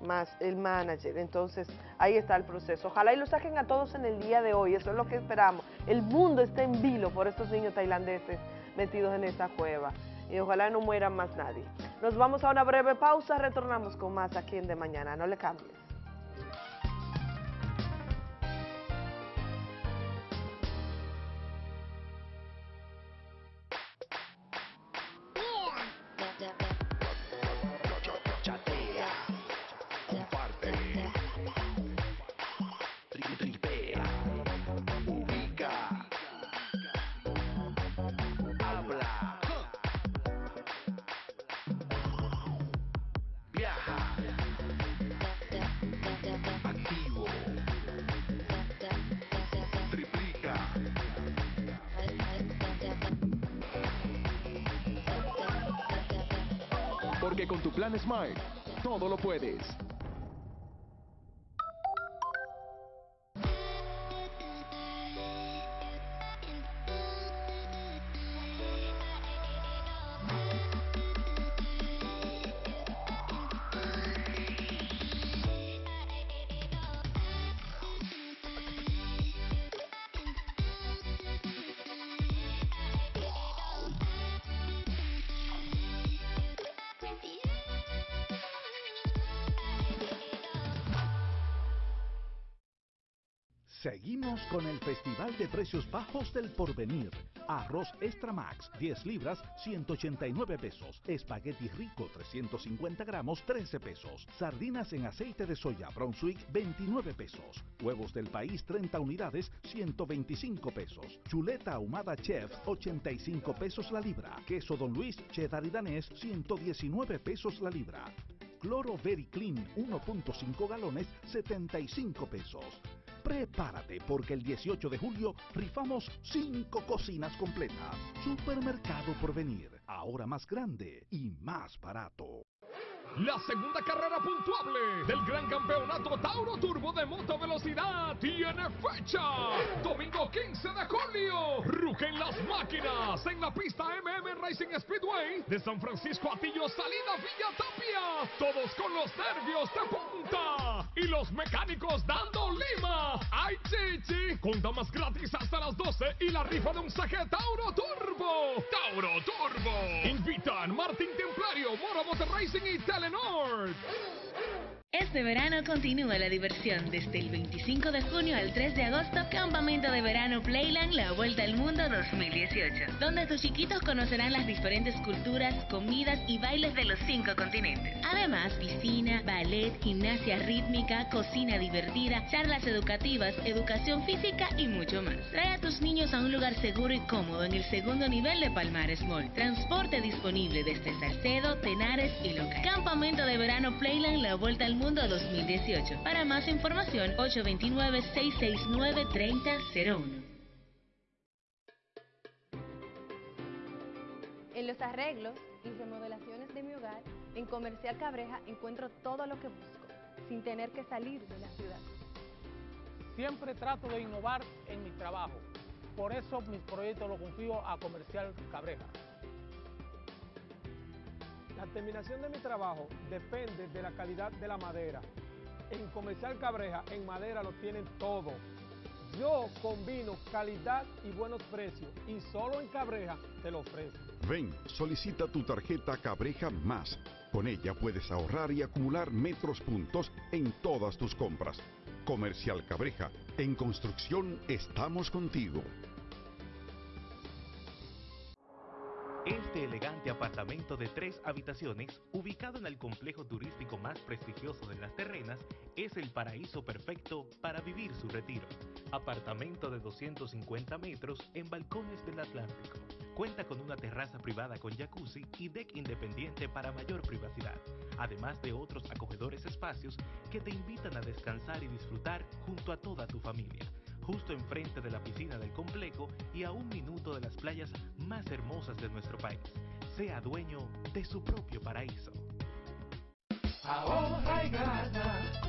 más el manager. Entonces, ahí está el proceso. Ojalá y lo saquen a todos en el día de hoy, eso es lo que esperamos. El mundo está en vilo por estos niños tailandeses metidos en esa cueva. Y ojalá no muera más nadie. Nos vamos a una breve pausa, retornamos con más aquí en De Mañana. No le cambies. Todo lo puedes. Con el Festival de Precios Bajos del Porvenir. Arroz Extra Max, 10 libras, 189 pesos. Espagueti rico, 350 gramos, 13 pesos. Sardinas en aceite de soya Brunswick, 29 pesos. Huevos del país, 30 unidades, 125 pesos. Chuleta ahumada Chef, 85 pesos la libra. Queso Don Luis, cheddar y danés, 119 pesos la libra. Cloro Very Clean 1.5 galones 75 pesos. Prepárate porque el 18 de julio rifamos 5 cocinas completas. Supermercado por venir, ahora más grande y más barato. La segunda carrera puntuable del Gran Campeonato Tauro Turbo de Moto Velocidad tiene fecha. Domingo 15 de julio. Rugen las máquinas en la pista MM Racing Speedway de San Francisco Atillo, salida Villa Tapia. Todos con los nervios de punta. Y los mecánicos dando lima. ¡Ay, chichi! Con damas gratis hasta las 12 y la rifa de un saque Tauro Turbo. Tauro Turbo. Invitan Martín Templario, Mora Motor Racing y Telenor. Este Este verano continúa la diversión desde el 25 de junio al 3 de agosto, Campamento de Verano Playland La Vuelta al Mundo 2018, donde tus chiquitos conocerán las diferentes culturas, comidas y bailes de los cinco continentes. Además, piscina, ballet, gimnasia rítmica, cocina divertida, charlas educativas, educación física y mucho más. Trae a tus niños a un lugar seguro y cómodo en el segundo nivel de Palmares Mall. Transporte disponible desde Salcedo, Tenares y Local. Campamento de Verano Playland La Vuelta al Mundo 2018. Para más información, 829-669-3001. En los arreglos y remodelaciones de mi hogar, en Comercial Cabreja encuentro todo lo que busco, sin tener que salir de la ciudad. Siempre trato de innovar en mi trabajo. Por eso mis proyectos los confío a Comercial Cabreja. La terminación de mi trabajo depende de la calidad de la madera. En Comercial Cabreja, en madera lo tienen todo. Yo combino calidad y buenos precios y solo en Cabreja te lo ofrezco. Ven, solicita tu tarjeta Cabreja Más. Con ella puedes ahorrar y acumular metros puntos en todas tus compras. Comercial Cabreja, en construcción estamos contigo. Este elegante apartamento de tres habitaciones, ubicado en el complejo turístico más prestigioso de las terrenas, es el paraíso perfecto para vivir su retiro. Apartamento de 250 metros en balcones del Atlántico. Cuenta con una terraza privada con jacuzzi y deck independiente para mayor privacidad, además de otros acogedores espacios que te invitan a descansar y disfrutar junto a toda tu familia justo enfrente de la piscina del complejo y a un minuto de las playas más hermosas de nuestro país. Sea dueño de su propio paraíso. Ahorra y gana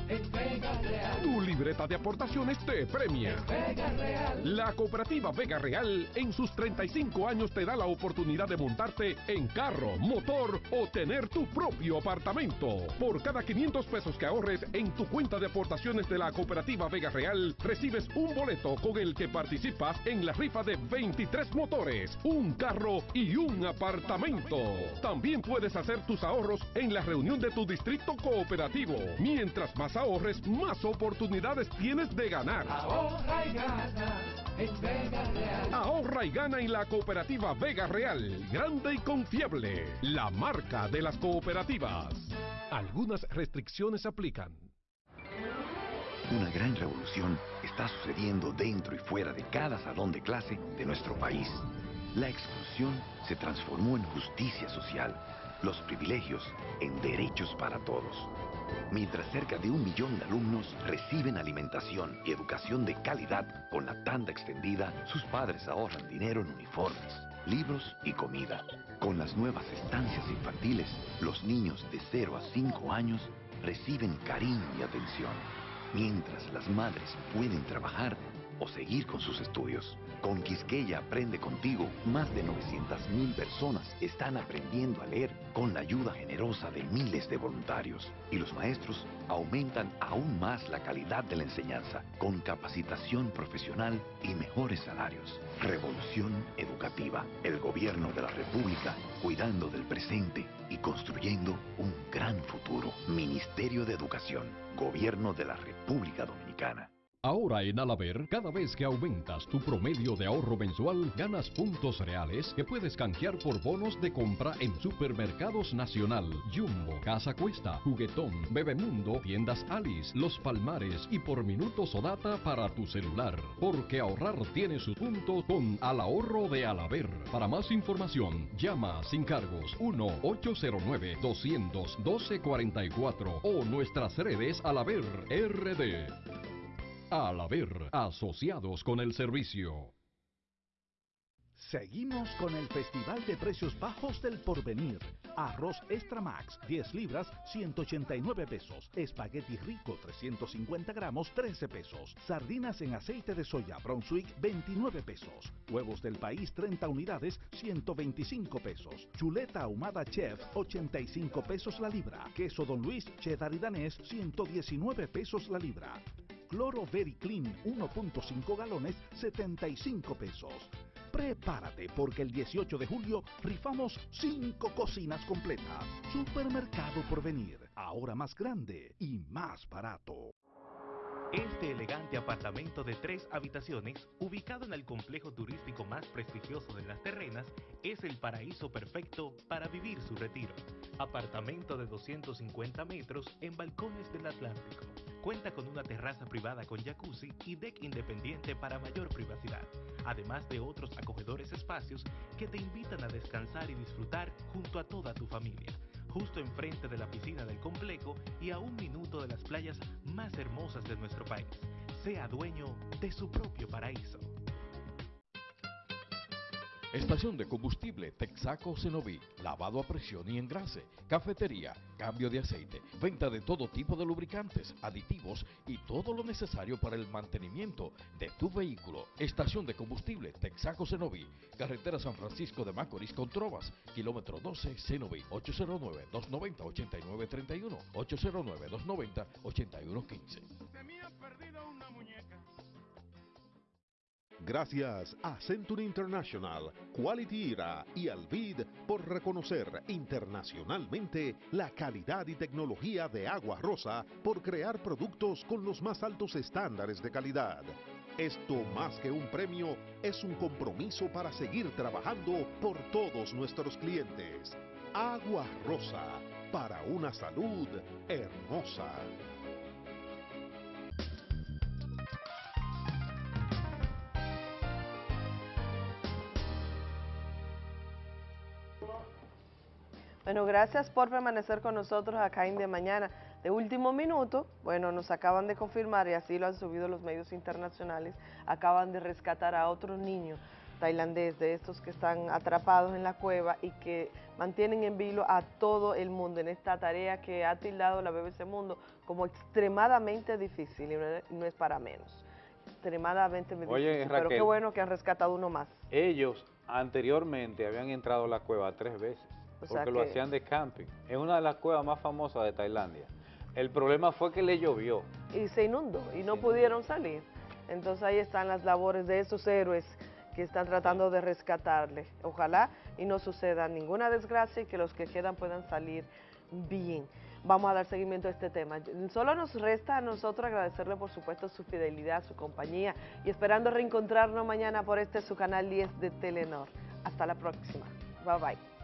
en Vega Real. Tu libreta de aportaciones te premia. Vega Real. La cooperativa Vega Real en sus 35 años te da la oportunidad de montarte en carro, motor o tener tu propio apartamento. Por cada 500 pesos que ahorres en tu cuenta de aportaciones de la cooperativa Vega Real, recibes un boleto con el que participas en la rifa de 23 motores, un carro y un apartamento. También puedes hacer tus ahorros en la reunión de tu distrito cooperativo. Mientras más ahorres, más oportunidades tienes de ganar. Ahorra y gana en Vega Real. Ahorra y gana en la cooperativa Vega Real, grande y confiable, la marca de las cooperativas. Algunas restricciones aplican. Una gran revolución está sucediendo dentro y fuera de cada salón de clase de nuestro país. La exclusión se transformó en justicia social, los privilegios en derechos para todos. Mientras cerca de un millón de alumnos reciben alimentación y educación de calidad con la tanda extendida, sus padres ahorran dinero en uniformes, libros y comida. Con las nuevas estancias infantiles, los niños de 0 a 5 años reciben cariño y atención, mientras las madres pueden trabajar o seguir con sus estudios. Con Quisqueya Aprende Contigo, más de 900.000 personas están aprendiendo a leer con la ayuda generosa de miles de voluntarios. Y los maestros aumentan aún más la calidad de la enseñanza con capacitación profesional y mejores salarios. Revolución educativa. El gobierno de la República cuidando del presente y construyendo un gran futuro. Ministerio de Educación. Gobierno de la República Dominicana. Ahora en Alaber, cada vez que aumentas tu promedio de ahorro mensual, ganas puntos reales que puedes canjear por bonos de compra en Supermercados Nacional, Jumbo, Casa Cuesta, Juguetón, Bebemundo, Tiendas Alice, Los Palmares y por minutos o data para tu celular. Porque ahorrar tiene su punto con Al Ahorro de Alaber. Para más información, llama sin cargos 1-809-200-1244 o nuestras redes Alaber RD. Al haber asociados con el servicio. Seguimos con el Festival de Precios Bajos del Porvenir. Arroz Extra Max, 10 libras, 189 pesos. Espagueti rico, 350 gramos, 13 pesos. Sardinas en aceite de soya Brunswick, 29 pesos. Huevos del país, 30 unidades, 125 pesos. Chuleta ahumada chef, 85 pesos la libra. Queso Don Luis, cheddar y danés, 119 pesos la libra. Cloro Very Clean 1.5 galones 75 pesos. Prepárate porque el 18 de julio rifamos 5 cocinas completas. Supermercado por venir, ahora más grande y más barato. Este elegante apartamento de tres habitaciones, ubicado en el complejo turístico más prestigioso de las terrenas, es el paraíso perfecto para vivir su retiro. Apartamento de 250 metros en balcones del Atlántico. Cuenta con una terraza privada con jacuzzi y deck independiente para mayor privacidad, además de otros acogedores espacios que te invitan a descansar y disfrutar junto a toda tu familia justo enfrente de la piscina del complejo y a un minuto de las playas más hermosas de nuestro país. Sea dueño de su propio paraíso. Estación de combustible Texaco Cenoví, lavado a presión y engrase, cafetería, cambio de aceite, venta de todo tipo de lubricantes, aditivos y todo lo necesario para el mantenimiento de tu vehículo. Estación de combustible Texaco Cenoví, carretera San Francisco de Macorís con Trovas, kilómetro 12 Cenoví, 809-290-8931, 809-290-8115. Gracias a Century International, Quality IRA y Alvid por reconocer internacionalmente la calidad y tecnología de Agua Rosa por crear productos con los más altos estándares de calidad. Esto más que un premio es un compromiso para seguir trabajando por todos nuestros clientes. Agua Rosa, para una salud hermosa. Bueno, gracias por permanecer con nosotros acá en De Mañana. De último minuto, bueno, nos acaban de confirmar, y así lo han subido los medios internacionales, acaban de rescatar a otro niño tailandés de estos que están atrapados en la cueva y que mantienen en vilo a todo el mundo en esta tarea que ha tildado la BBC Mundo como extremadamente difícil y no es, para menos. Extremadamente Oye, difícil, pero qué bueno que han rescatado uno más. Ellos anteriormente habían entrado a la cueva tres veces, O sea porque lo que- hacían de camping. Es una de las cuevas más famosas de Tailandia. El problema fue que le llovió. y se inundó y no pudieron salir. Entonces ahí están las labores de esos héroes que están tratando de rescatarle. Ojalá y no suceda ninguna desgracia y que los que quedan puedan salir bien. Vamos a dar seguimiento a este tema. Solo nos resta a nosotros agradecerle por supuesto su fidelidad, su compañía y esperando reencontrarnos mañana por este su canal 10 de Telenor. Hasta la próxima. Bye bye.